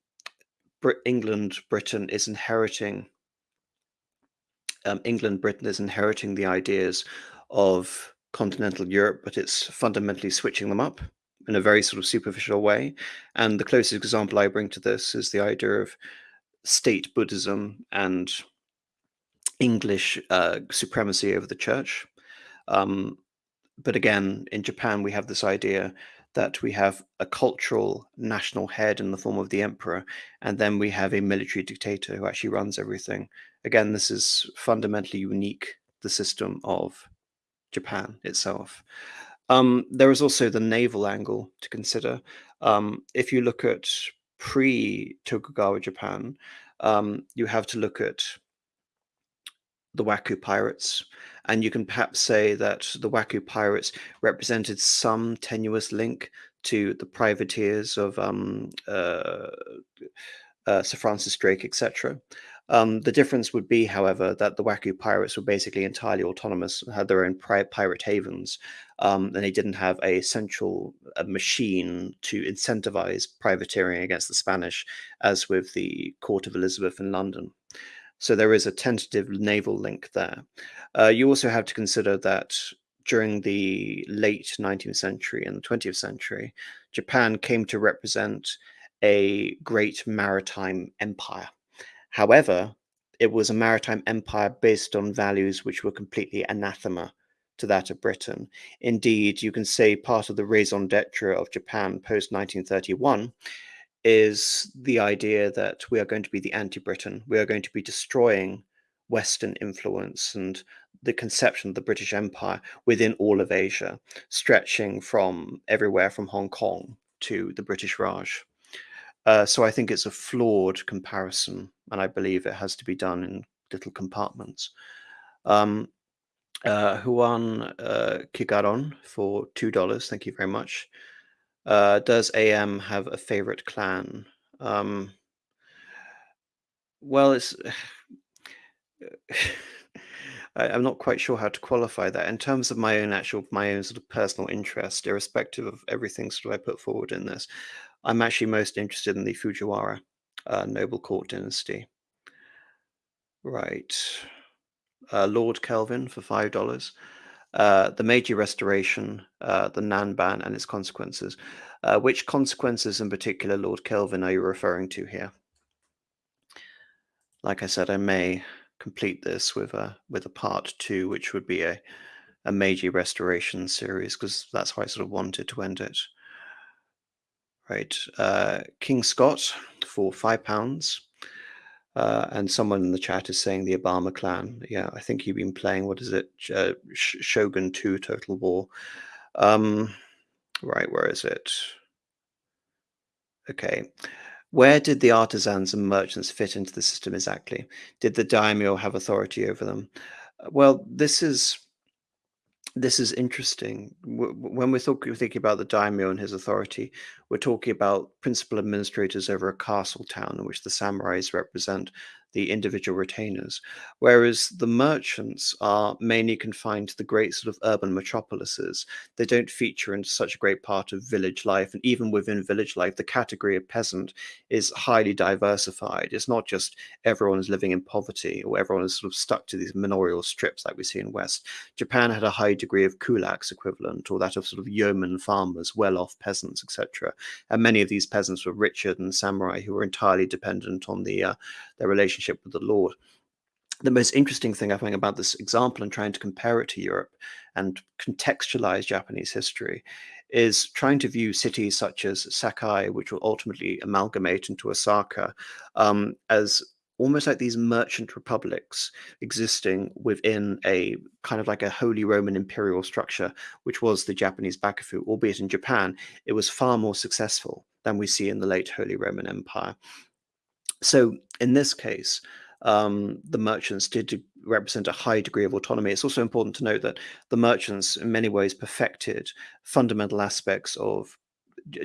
A: Brit- England, Britain is inheriting. Um, England, Britain is inheriting the ideas of continental Europe, but it's fundamentally switching them up in a very sort of superficial way. And the closest example I bring to this is the idea of state Buddhism and English uh, supremacy over the church. Um, but again, in Japan, we have this idea that we have a cultural national head in the form of the emperor, and then we have a military dictator who actually runs everything. Again, this is fundamentally unique the system of Japan itself. Um, there is also the naval angle to consider. Um, if you look at pre Tokugawa Japan, um, you have to look at the Wako pirates, and you can perhaps say that the Wako pirates represented some tenuous link to the privateers of um, uh, uh, Sir Francis Drake, etc. Um, the difference would be, however, that the Wako pirates were basically entirely autonomous, had their own pirate havens, um, and they didn't have a central a machine to incentivize privateering against the Spanish, as with the court of Elizabeth in London. So there is a tentative naval link there. Uh, you also have to consider that during the late 19th century and the 20th century, Japan came to represent a great maritime empire. However, it was a maritime empire based on values which were completely anathema to that of Britain. Indeed, you can say part of the raison d'etre of Japan post 1931 is the idea that we are going to be the anti Britain. We are going to be destroying Western influence and the conception of the British Empire within all of Asia, stretching from everywhere from Hong Kong to the British Raj. Uh, so I think it's a flawed comparison, and I believe it has to be done in little compartments. Um, uh, Juan uh, Kigaron for $2. Thank you very much. Uh, does AM have a favorite clan? Um, well, it's. I, am not quite sure how to qualify that in terms of my own actual, my own sort of personal interest, irrespective of everything sort of I put forward in this. I'm actually most interested in the Fujiwara uh, noble court dynasty. Right. Uh, Lord Kelvin for $5 uh, the Meiji Restoration, uh, the Nanban, and its consequences. Uh, which consequences in particular, Lord Kelvin, are you referring to here? Like I said, I may complete this with a with a part two, which would be a a Meiji Restoration series, because that's how I sort of wanted to end it. Right, uh, King Scott for five pounds. Uh, and someone in the chat is saying the Obama clan. Yeah, I think you've been playing, what is it? Uh, Shogun 2 Total War. Um, right, where is it? Okay. Where did the artisans and merchants fit into the system exactly? Did the daimyo have authority over them? Well, this is this is interesting. When we're talking, thinking about the daimyo and his authority, we're talking about principal administrators over a castle town in which the samurais represent the individual retainers, whereas the merchants are mainly confined to the great sort of urban metropolises. They don't feature in such a great part of village life, and even within village life, the category of peasant is highly diversified. It's not just everyone is living in poverty or everyone is sort of stuck to these manorial strips like we see in West. Japan had a high degree of kulaks equivalent, or that of sort of yeoman farmers, well-off peasants, etc. And many of these peasants were richer than samurai who were entirely dependent on the uh, their relationship with the Lord. The most interesting thing I think about this example and trying to compare it to Europe and contextualize Japanese history is trying to view cities such as Sakai, which will ultimately amalgamate into Osaka, um, as almost like these merchant republics existing within a kind of like a Holy Roman imperial structure, which was the Japanese Bakufu, albeit in Japan, it was far more successful than we see in the late Holy Roman Empire. So in this case, um, the merchants did represent a high degree of autonomy. It's also important to note that the merchants, in many ways, perfected fundamental aspects of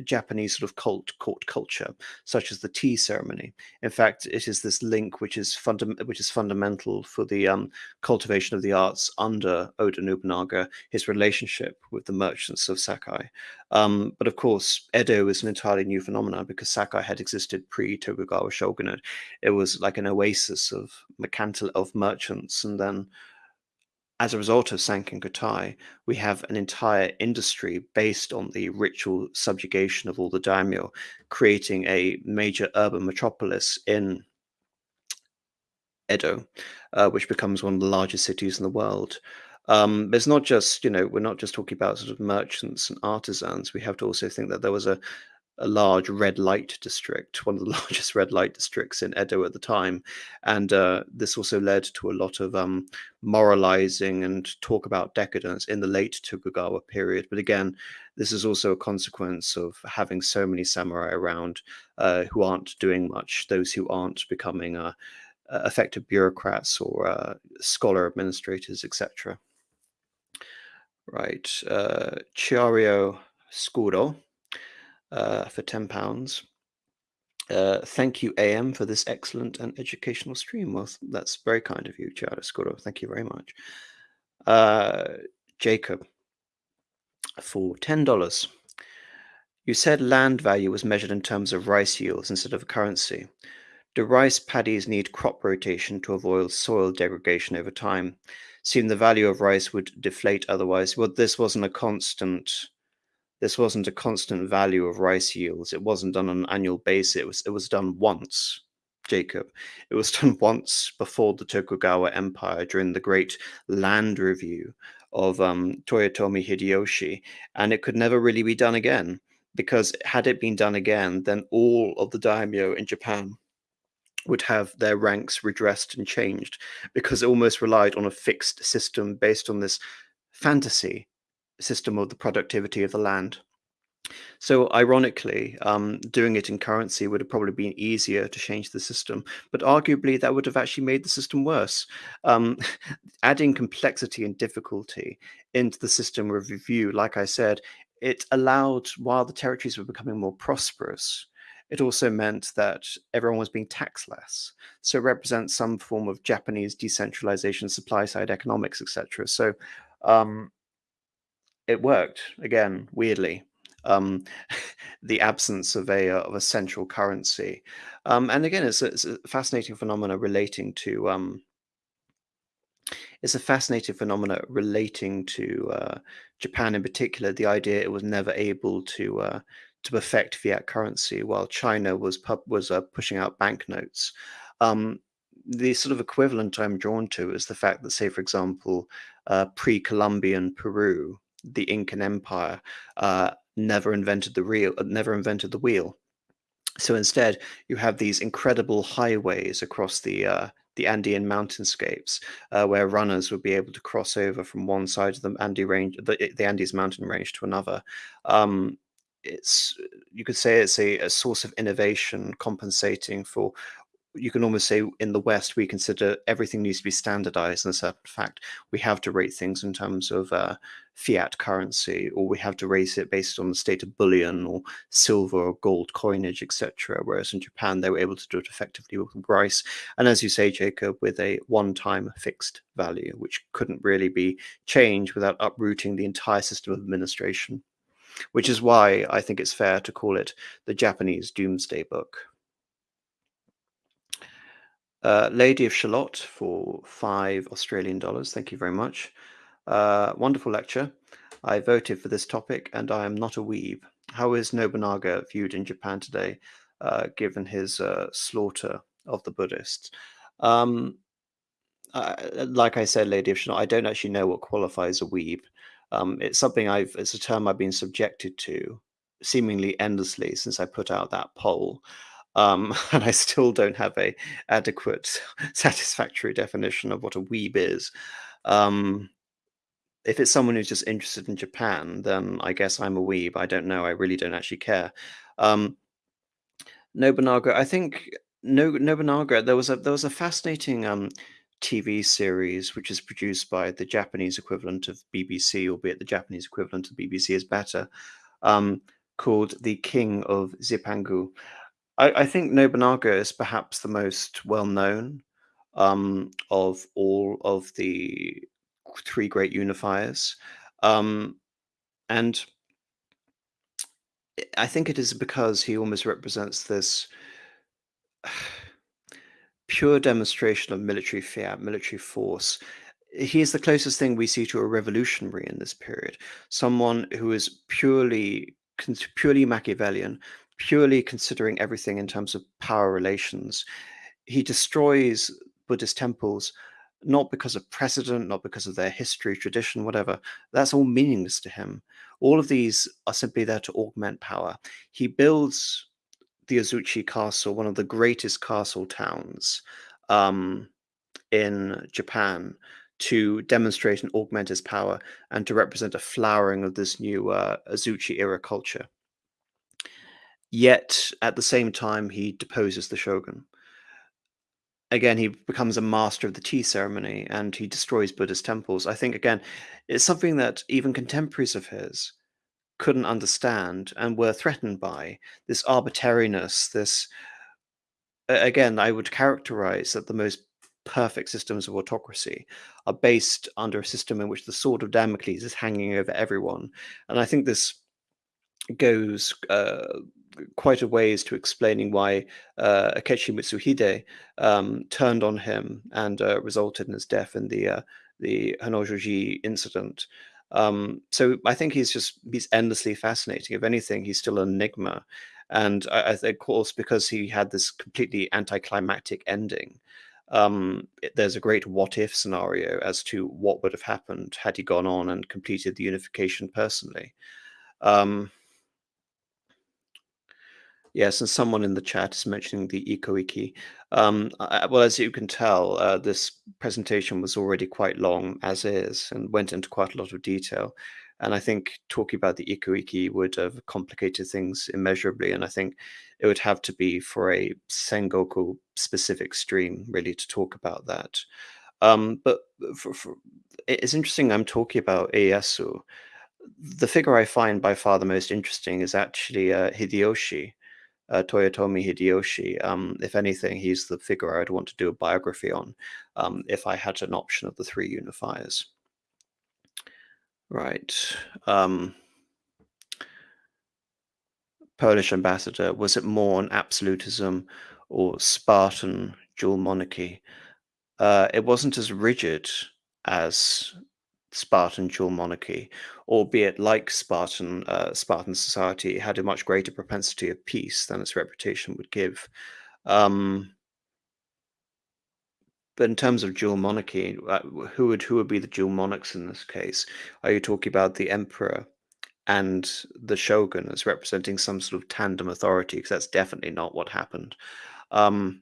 A: Japanese sort of cult court culture, such as the tea ceremony. In fact, it is this link which is fundamental, which is fundamental for the um, cultivation of the arts under Oda Nobunaga, his relationship with the merchants of Sakai. Um, but of course, Edo is an entirely new phenomenon because Sakai had existed pre Tokugawa shogunate. It was like an oasis of mercantile of merchants, and then as a result of Sankin Kotai, we have an entire industry based on the ritual subjugation of all the daimyo, creating a major urban metropolis in Edo, uh, which becomes one of the largest cities in the world. Um, it's not just, you know, we're not just talking about sort of merchants and artisans. We have to also think that there was a a large red light district, one of the largest red light districts in Edo at the time. And uh, this also led to a lot of um, moralizing and talk about decadence in the late Tokugawa period. But again, this is also a consequence of having so many samurai around uh, who aren't doing much, those who aren't becoming uh, effective bureaucrats or uh, scholar administrators, etc. Right, uh, Chiario Scuro uh, for £10. Uh, thank you, AM, for this excellent and educational stream. Well, that's very kind of you, Chiara. Thank you very much. Uh, Jacob, for $10. You said land value was measured in terms of rice yields instead of currency. Do rice paddies need crop rotation to avoid soil degradation over time? Seeing the value of rice would deflate otherwise. Well, this wasn't a constant this wasn't a constant value of rice yields. It wasn't done on an annual basis. It was, it was done once, Jacob. It was done once before the Tokugawa Empire during the great land review of um, Toyotomi Hideyoshi, and it could never really be done again because had it been done again, then all of the daimyo in Japan would have their ranks redressed and changed because it almost relied on a fixed system based on this fantasy system of the productivity of the land. So ironically, um, doing it in currency would have probably been easier to change the system, but arguably that would have actually made the system worse. Um, adding complexity and difficulty into the system review, like I said, it allowed, while the territories were becoming more prosperous, it also meant that everyone was being taxed less. So it represents some form of Japanese decentralization, supply side economics, etc. So um, it worked again weirdly um, the absence of a uh, of a central currency. Um, and again it's a, it's a, fascinating phenomena relating to um, it's a fascinating phenomena relating to uh, Japan in particular the idea it was never able to uh, to perfect fiat currency while China was was uh, pushing out banknotes. Um, the sort of equivalent I'm drawn to is the fact that, say, for example, uh, pre-Columbian Peru the Incan Empire uh, never invented the real, uh, never invented the wheel. So instead, you have these incredible highways across the uh, the Andean mountainscapes, uh, where runners would be able to cross over from one side of the Andes range, the, the Andes mountain range, to another. Um, it's you could say it's a, a source of innovation, compensating for you can almost say in the West, we consider everything needs to be standardized. And certain fact, we have to rate things in terms of uh, fiat currency, or we have to rate it based on the state of bullion or silver or gold coinage, etc. Whereas in Japan, they were able to do it effectively with rice. And as you say, Jacob, with a one time fixed value, which couldn't really be changed without uprooting the entire system of administration, which is why I think it's fair to call it the Japanese Domesday Book. Uh, Lady of Shalott for five Australian dollars. Thank you very much. Uh, wonderful lecture. I voted for this topic and I am not a weeb. How is Nobunaga viewed in Japan today, uh, given his uh, slaughter of the Buddhists? Um, like I said, Lady of Shalott, I don't actually know what qualifies a weeb. Um, it's something I've, it's a term I've been subjected to seemingly endlessly since I put out that poll um, and I still don't have a adequate, satisfactory definition of what a weeb is. Um, if it's someone who's just interested in Japan, then I guess I'm a weeb. I don't know. I really don't actually care. Um, Nobunaga, I think no, Nobunaga. There was a there was a fascinating um, TV series which is produced by the Japanese equivalent of BBC, albeit the Japanese equivalent of BBC is better, um, called The King of Zipangu. I, I think Nobunaga is perhaps the most well known um, of all of the three great unifiers. Um, and I think it is because he almost represents this pure demonstration of military fiat, military force. He is the closest thing we see to a revolutionary in this period, someone who is purely purely Machiavellian, purely considering everything in terms of power relations. He destroys Buddhist temples not because of precedent, not because of their history, tradition, whatever. That's all meaningless to him. All of these are simply there to augment power. He builds the Azuchi Castle, one of the greatest castle towns um, in Japan, to demonstrate and augment his power and to represent a flowering of this new uh, Azuchi era culture. Yet, at the same time, he deposes the shogun again, he becomes a master of the tea ceremony and he destroys Buddhist temples. I think, again, it's something that even contemporaries of his couldn't understand and were threatened by this arbitrariness, this, again, I would characterize that the most perfect systems of autocracy are based under a system in which the sword of Damocles is hanging over everyone. And I think this goes uh, quite a ways to explaining why uh, Akechi Mitsuhide um, turned on him and uh, resulted in his death in the uh, the Honnoji incident. Um, so I think he's just he's endlessly fascinating. If anything, he's still an enigma, and I, I think, of course, because he had this completely anticlimactic ending. Um, it, there's a great what if scenario as to what would have happened had he gone on and completed the unification personally. Um, Yes, and someone in the chat is mentioning the Ikko-ikki. Um, well, as you can tell, uh, this presentation was already quite long as is and went into quite a lot of detail. And I think talking about the Ikko-ikki would have complicated things immeasurably. And I think it would have to be for a Sengoku specific stream really to talk about that. Um, but for, for, it's interesting I'm talking about Ieyasu. The figure I find by far the most interesting is actually uh, Hideyoshi uh, Toyotomi Hideyoshi. Um, if anything, he's the figure I'd want to do a biography on um, if I had an option of the three unifiers. Right. Um, Polish ambassador, was it more an absolutism or Spartan dual monarchy? Uh, it wasn't as rigid as Spartan dual monarchy, albeit like Spartan uh, Spartan society, had a much greater propensity of peace than its reputation would give. Um, but in terms of dual monarchy, uh, who would who would be the dual monarchs in this case? Are you talking about the emperor and the shogun as representing some sort of tandem authority? Because that's definitely not what happened. Um,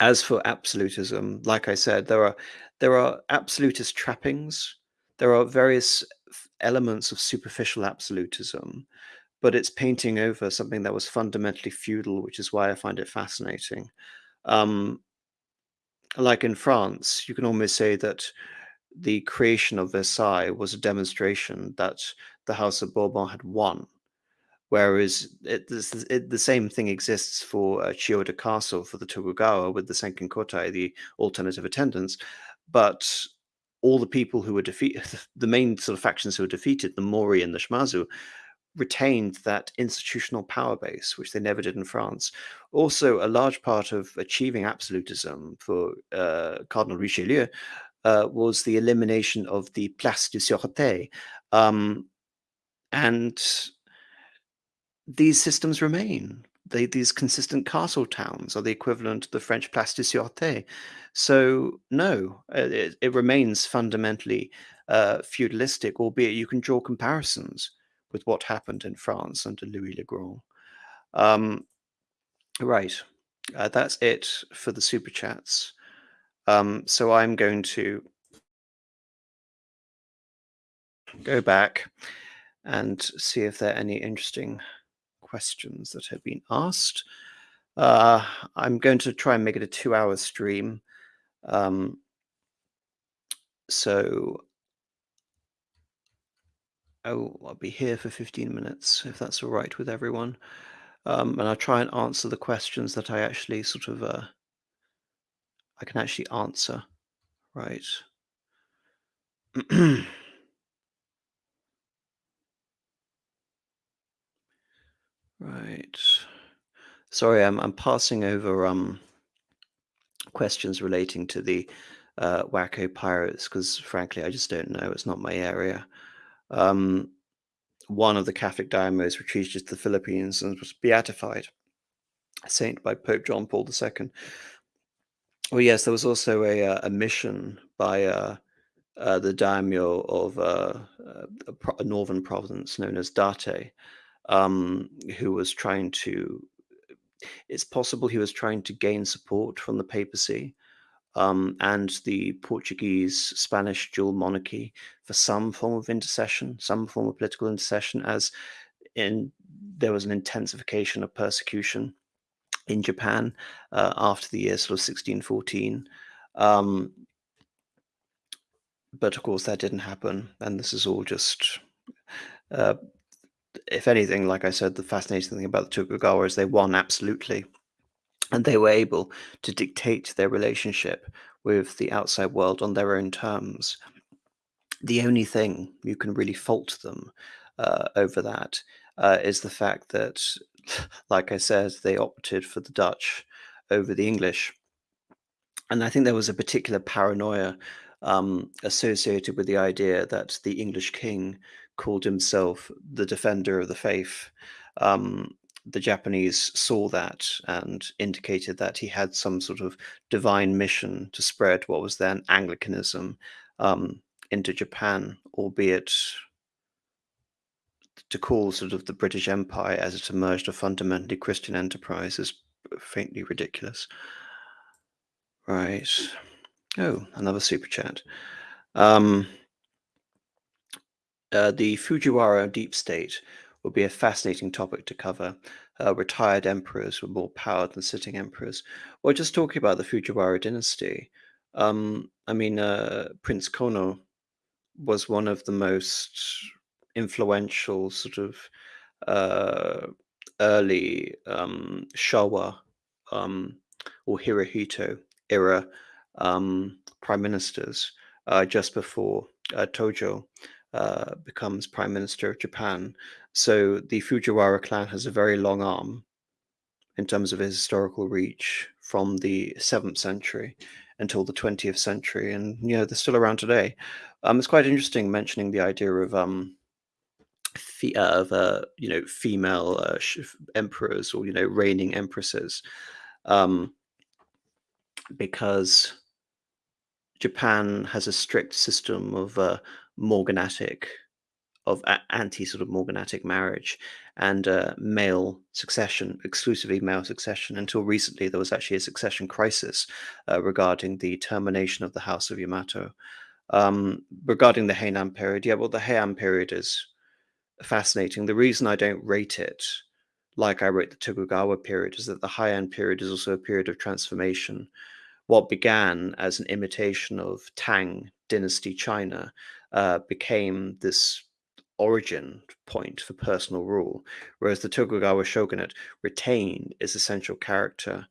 A: as for absolutism, like I said, there are there are absolutist trappings there are various elements of superficial absolutism, but it's painting over something that was fundamentally feudal, which is why I find it fascinating. Um, like in France, you can almost say that the creation of Versailles was a demonstration that the House of Bourbon had won. Whereas it, it, the same thing exists for uh, Chiyoda Castle for the Tokugawa with the Sankin Kotai, the alternative attendants. But all the people who were defeated, the main sort of factions who were defeated, the Mori and the Shimazu, retained that institutional power base, which they never did in France. Also, a large part of achieving absolutism for uh, Cardinal Richelieu uh, was the elimination of the Place de Sûreté. Um, and these systems remain they, these consistent castle towns are the equivalent to the French Place de Sûreté. So, no, uh, it, it remains fundamentally uh, feudalistic, albeit you can draw comparisons with what happened in France under Louis le Grand. Um, right, uh, that's it for the super chats. Um, so I'm going to go back and see if there are any interesting questions that have been asked. Uh, I'm going to try and make it a two hour stream. Um, so oh, I'll be here for 15 minutes if that's all right with everyone. Um, and I'll try and answer the questions that I actually sort of uh, I can actually answer, right? Right. Sorry, I'm I'm passing over um questions relating to the uh, Wako pirates because frankly I just don't know. It's not my area. Um, one of the Catholic diamos retreated to the Philippines and was beatified, a saint by Pope John Paul II. Well, yes, there was also a, uh, a mission by uh, uh, the daimyo of uh, uh, a northern province known as Date, um, who was trying to. It's possible he was trying to gain support from the papacy um, and the Portuguese Spanish dual monarchy for some form of intercession, some form of political intercession, as in there was an intensification of persecution in Japan uh, after the year sort of 1614. Um, but of course, that didn't happen, and this is all just. Uh, if anything, like I said, the fascinating thing about the Tokugawa is they won absolutely, and they were able to dictate their relationship with the outside world on their own terms. The only thing you can really fault them uh, over that uh, is the fact that, like I said, they opted for the Dutch over the English. And I think there was a particular paranoia um, associated with the idea that the English king called himself the defender of the faith. Um, the Japanese saw that and indicated that he had some sort of divine mission to spread what was then Anglicanism um, into Japan, albeit to call sort of the British Empire as it emerged a fundamentally Christian enterprise is faintly ridiculous. Right. Oh, another super chat. Um, uh, the Fujiwara deep state would be a fascinating topic to cover. Uh, retired emperors with more power than sitting emperors. Well, just talking about the Fujiwara dynasty, um, I mean, uh, Prince Konoe was one of the most influential sort of uh, early um, Showa um, or Hirohito era um, prime ministers uh, just before Tojo uh, becomes prime minister of Japan. So the Fujiwara clan has a very long arm in terms of its historical reach from the 7th century until the 20th century. And, you know, they're still around today. Um, it's quite interesting mentioning the idea of um, uh, of uh, you know female uh, emperors or you know reigning empresses, um, because Japan has a strict system of uh, morganatic, of anti sort of morganatic marriage and uh, male succession, exclusively male succession. Until recently, there was actually a succession crisis uh, regarding the termination of the House of Yamato. Um, regarding the Heian period, yeah, well, the Heian period is fascinating. The reason I don't rate it like I rate the Tokugawa period is that the Heian period is also a period of transformation. What began as an imitation of Tang dynasty China uh, became this origin point for personal rule, whereas the Tokugawa shogunate retained its essential character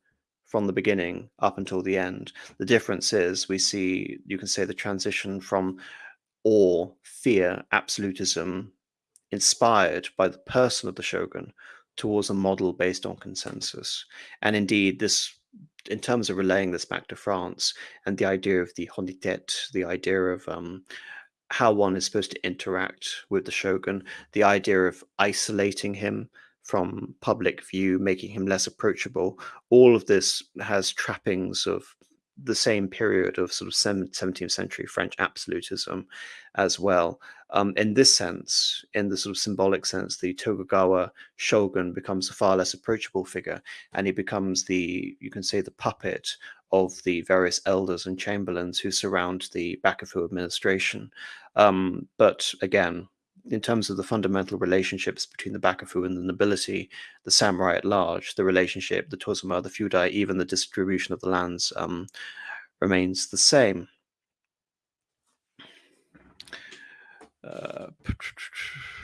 A: from the beginning up until the end. The difference is we see, you can say, the transition from awe, fear, absolutism, inspired by the person of the shogun towards a model based on consensus. And indeed, this, in terms of relaying this back to France and the idea of the honite, the idea of um, how one is supposed to interact with the shogun, the idea of isolating him from public view, making him less approachable, all of this has trappings of the same period of sort of 17th century French absolutism as well. Um, in this sense, in the sort of symbolic sense, the Tokugawa shogun becomes a far less approachable figure, and he becomes the, you can say, the puppet of the various elders and chamberlains who surround the Bakufu administration. Um, but again, in terms of the fundamental relationships between the Bakufu and the nobility, the samurai at large, the relationship, the Tozama, the Fudai, even the distribution of the lands um, remains the same. Uh,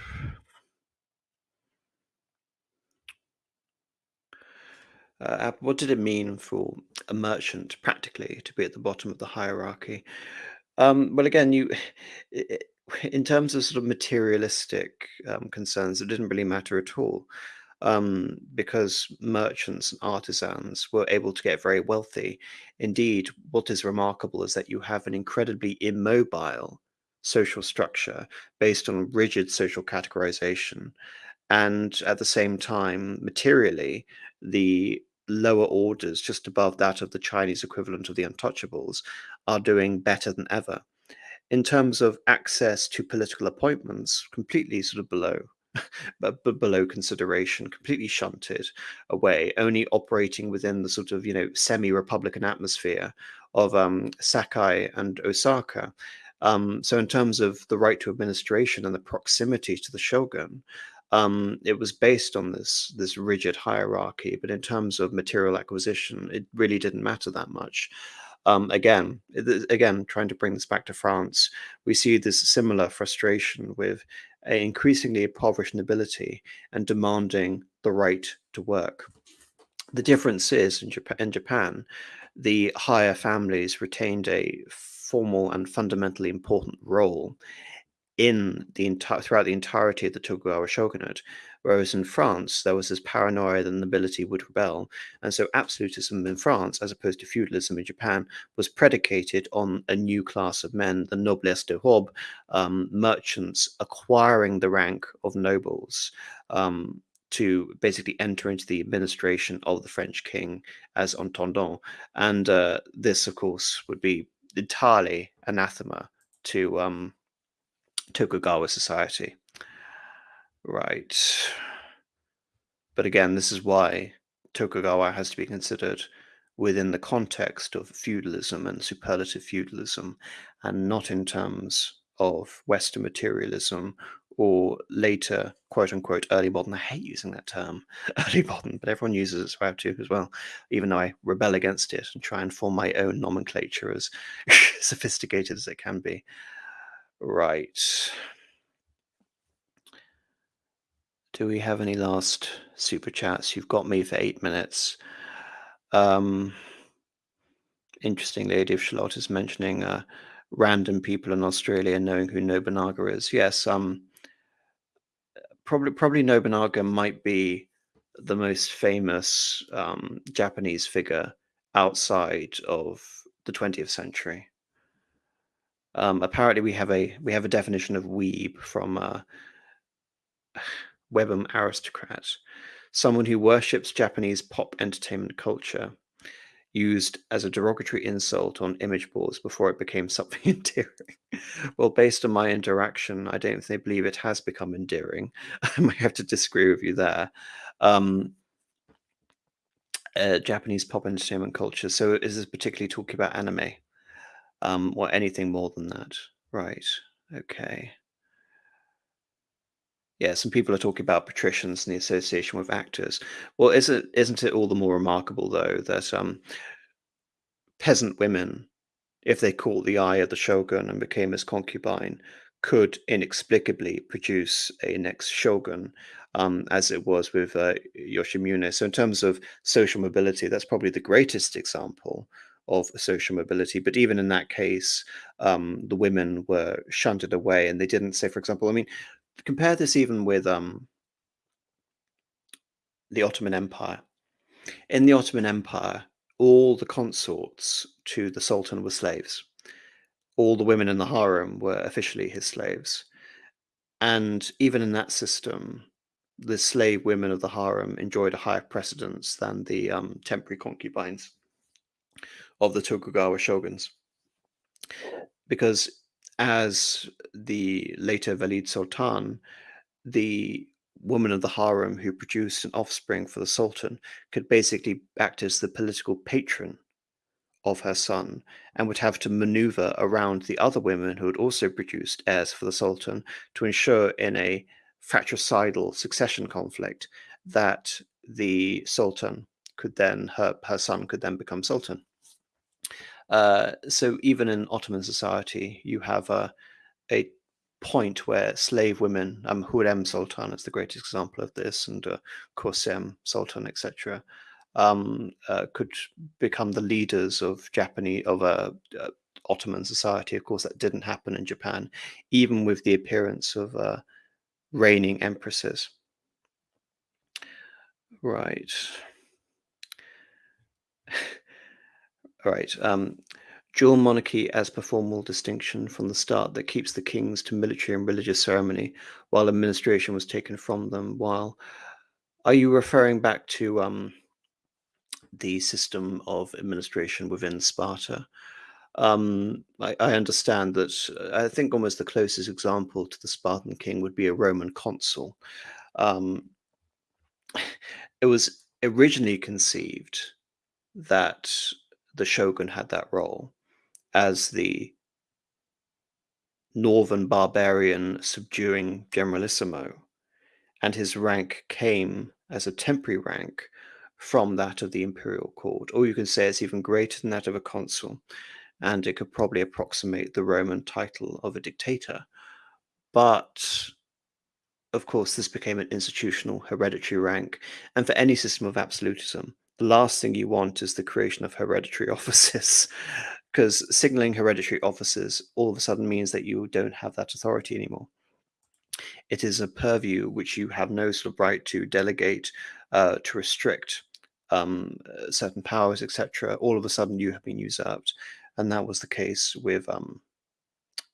A: uh, what did it mean for a merchant practically to be at the bottom of the hierarchy? Um, well, again, you, in terms of sort of materialistic um, concerns, it didn't really matter at all um, because merchants and artisans were able to get very wealthy. Indeed, what is remarkable is that you have an incredibly immobile social structure based on rigid social categorization. And at the same time, materially, the lower orders, just above that of the Chinese equivalent of the untouchables, are doing better than ever. In terms of access to political appointments, completely sort of below but, but below consideration, completely shunted away, only operating within the sort of you know semi-republican atmosphere of um, Sakai and Osaka. Um, so, in terms of the right to administration and the proximity to the shogun, um, it was based on this this rigid hierarchy. But in terms of material acquisition, it really didn't matter that much. Um, again, again, trying to bring this back to France, we see this similar frustration with increasingly impoverished nobility and demanding the right to work. The difference is in Japan, in Japan the higher families retained a formal and fundamentally important role in the entire throughout the entirety of the Tokugawa shogunate, whereas in France there was this paranoia that the nobility would rebel, and so absolutism in France, as opposed to feudalism in Japan, was predicated on a new class of men, the noblesse de robe, um, merchants acquiring the rank of nobles. Um, to basically enter into the administration of the French king as intendant. And uh, this, of course, would be entirely anathema to um, Tokugawa society. Right. But again, this is why Tokugawa has to be considered within the context of feudalism and superlative feudalism, and not in terms of Western materialism or later, quote unquote, early modern. I hate using that term, early modern, but everyone uses it, so I as well, even though I rebel against it and try and form my own nomenclature as sophisticated as it can be. Right. Do we have any last super chats? You've got me for eight minutes. Um, interesting, Lady of is mentioning uh, random people in Australia knowing who Nobunaga is. Yes, um, probably probably Nobunaga might be the most famous um, Japanese figure outside of the 20th century. Um, apparently, we have a we have a definition of weeb from uh, Webham Aristocrat, someone who worships Japanese pop entertainment culture, used as a derogatory insult on image boards before it became something endearing. well, based on my interaction, I don't think believe it has become endearing. I might have to disagree with you there. Um, uh, Japanese pop entertainment culture. So, is this particularly talking about anime? Um, or anything more than that. Right. Okay. Yeah, some people are talking about patricians and the association with actors. Well, isn't isn't it all the more remarkable though that um, peasant women, if they caught the eye of the shogun and became his concubine, could inexplicably produce a next shogun, um, as it was with uh, Yoshimune. So, in terms of social mobility, that's probably the greatest example of social mobility. But even in that case, um, the women were shunted away, and they didn't say, for example, I mean, compare this even with um, the Ottoman Empire. In the Ottoman Empire, all the consorts to the Sultan were slaves. All the women in the harem were officially his slaves. And even in that system, the slave women of the harem enjoyed a higher precedence than the um, temporary concubines of the Tokugawa shoguns. Because as the later Valide Sultan, the woman of the harem who produced an offspring for the Sultan could basically act as the political patron of her son and would have to maneuver around the other women who had also produced heirs for the Sultan to ensure in a fratricidal succession conflict that the Sultan could then, her, her son could then become Sultan. Uh, so even in Ottoman society, you have a, a point where slave women, um, Hurrem Sultan is the greatest example of this, and uh, Sultan, etc., um, uh, could become the leaders of Japanese of a uh, Ottoman society. Of course, that didn't happen in Japan, even with the appearance of uh, reigning empresses. Right. Right. Um, dual monarchy as per formal distinction from the start that keeps the kings to military and religious ceremony while administration was taken from them. While are you referring back to um, the system of administration within Sparta. Um, I, I, understand that uh, I think almost the closest example to the Spartan king would be a Roman consul. Um, it was originally conceived that the shogun had that role as the northern barbarian subduing generalissimo, and his rank came as a temporary rank from that of the imperial court. Or you can say it's even greater than that of a consul and it could probably approximate the Roman title of a dictator. But of course, this became an institutional hereditary rank, and for any system of absolutism, the last thing you want is the creation of hereditary offices, because signaling hereditary offices all of a sudden means that you don't have that authority anymore. It is a purview which you have no sort of right to delegate, uh, to restrict um, certain powers, etc. All of a sudden, you have been usurped, and that was the case with um,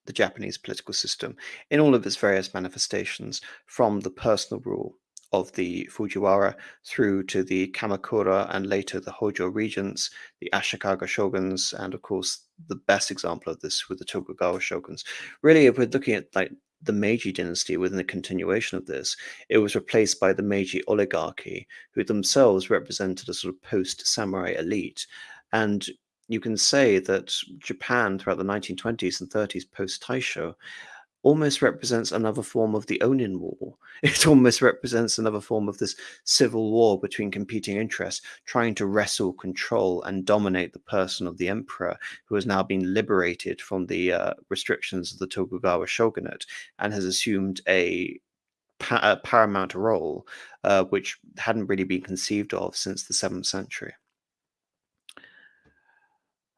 A: the Japanese political system in all of its various manifestations, from the personal rule of the Fujiwara through to the Kamakura and later the Hojo regents, the Ashikaga shoguns, and of course the best example of this with the Tokugawa shoguns. Really, if we're looking at like the Meiji dynasty within the continuation of this, it was replaced by the Meiji oligarchy, who themselves represented a sort of post-samurai elite. And you can say that Japan throughout the 1920s and 30s post Taisho almost represents another form of the Onin War. It almost represents another form of this civil war between competing interests, trying to wrestle, control, and dominate the person of the emperor, who has now been liberated from the uh, restrictions of the Tokugawa shogunate and has assumed a, pa a paramount role, uh, which hadn't really been conceived of since the 7th century.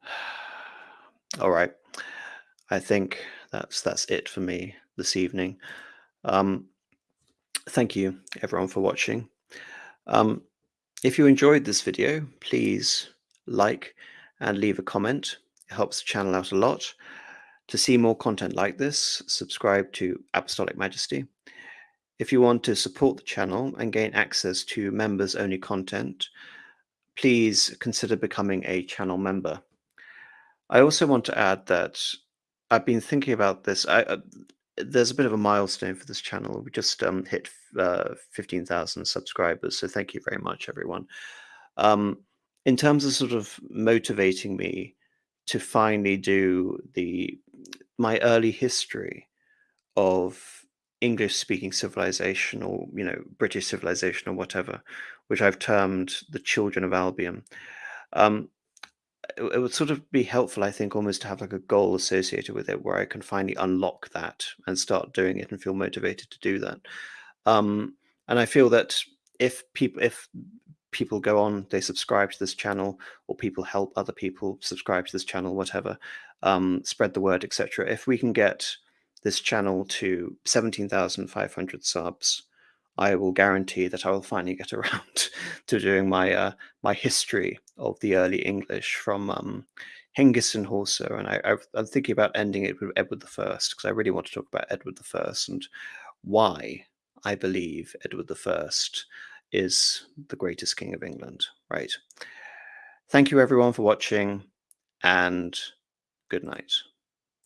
A: All right. I think that's that's it for me this evening. Um, thank you everyone for watching. Um, if you enjoyed this video, please like and leave a comment. It helps the channel out a lot. To see more content like this, subscribe to Apostolic Majesty. If you want to support the channel and gain access to members-only content, please consider becoming a channel member. I also want to add that I've been thinking about this. I, uh, there's a bit of a milestone for this channel. We just um, hit uh, 15,000 subscribers, so thank you very much, everyone. Um, in terms of sort of motivating me to finally do the my early history of English speaking civilization or you know British civilization or whatever, which I've termed the children of Albion. Um, it, would sort of be helpful, I think, almost to have like a goal associated with it where I can finally unlock that and start doing it and feel motivated to do that. Um, and I feel that if people, if people go on, they subscribe to this channel, or people help other people subscribe to this channel, whatever, um, spread the word, etc. If we can get this channel to 17,500 subs, I will guarantee that I will finally get around to doing my uh, my history of the early English from um, Hengist and Horsa, and I, am thinking about ending it with Edward the First because I really want to talk about Edward the First and why I believe Edward the First is the greatest king of England. Right. Thank you everyone for watching, and good night.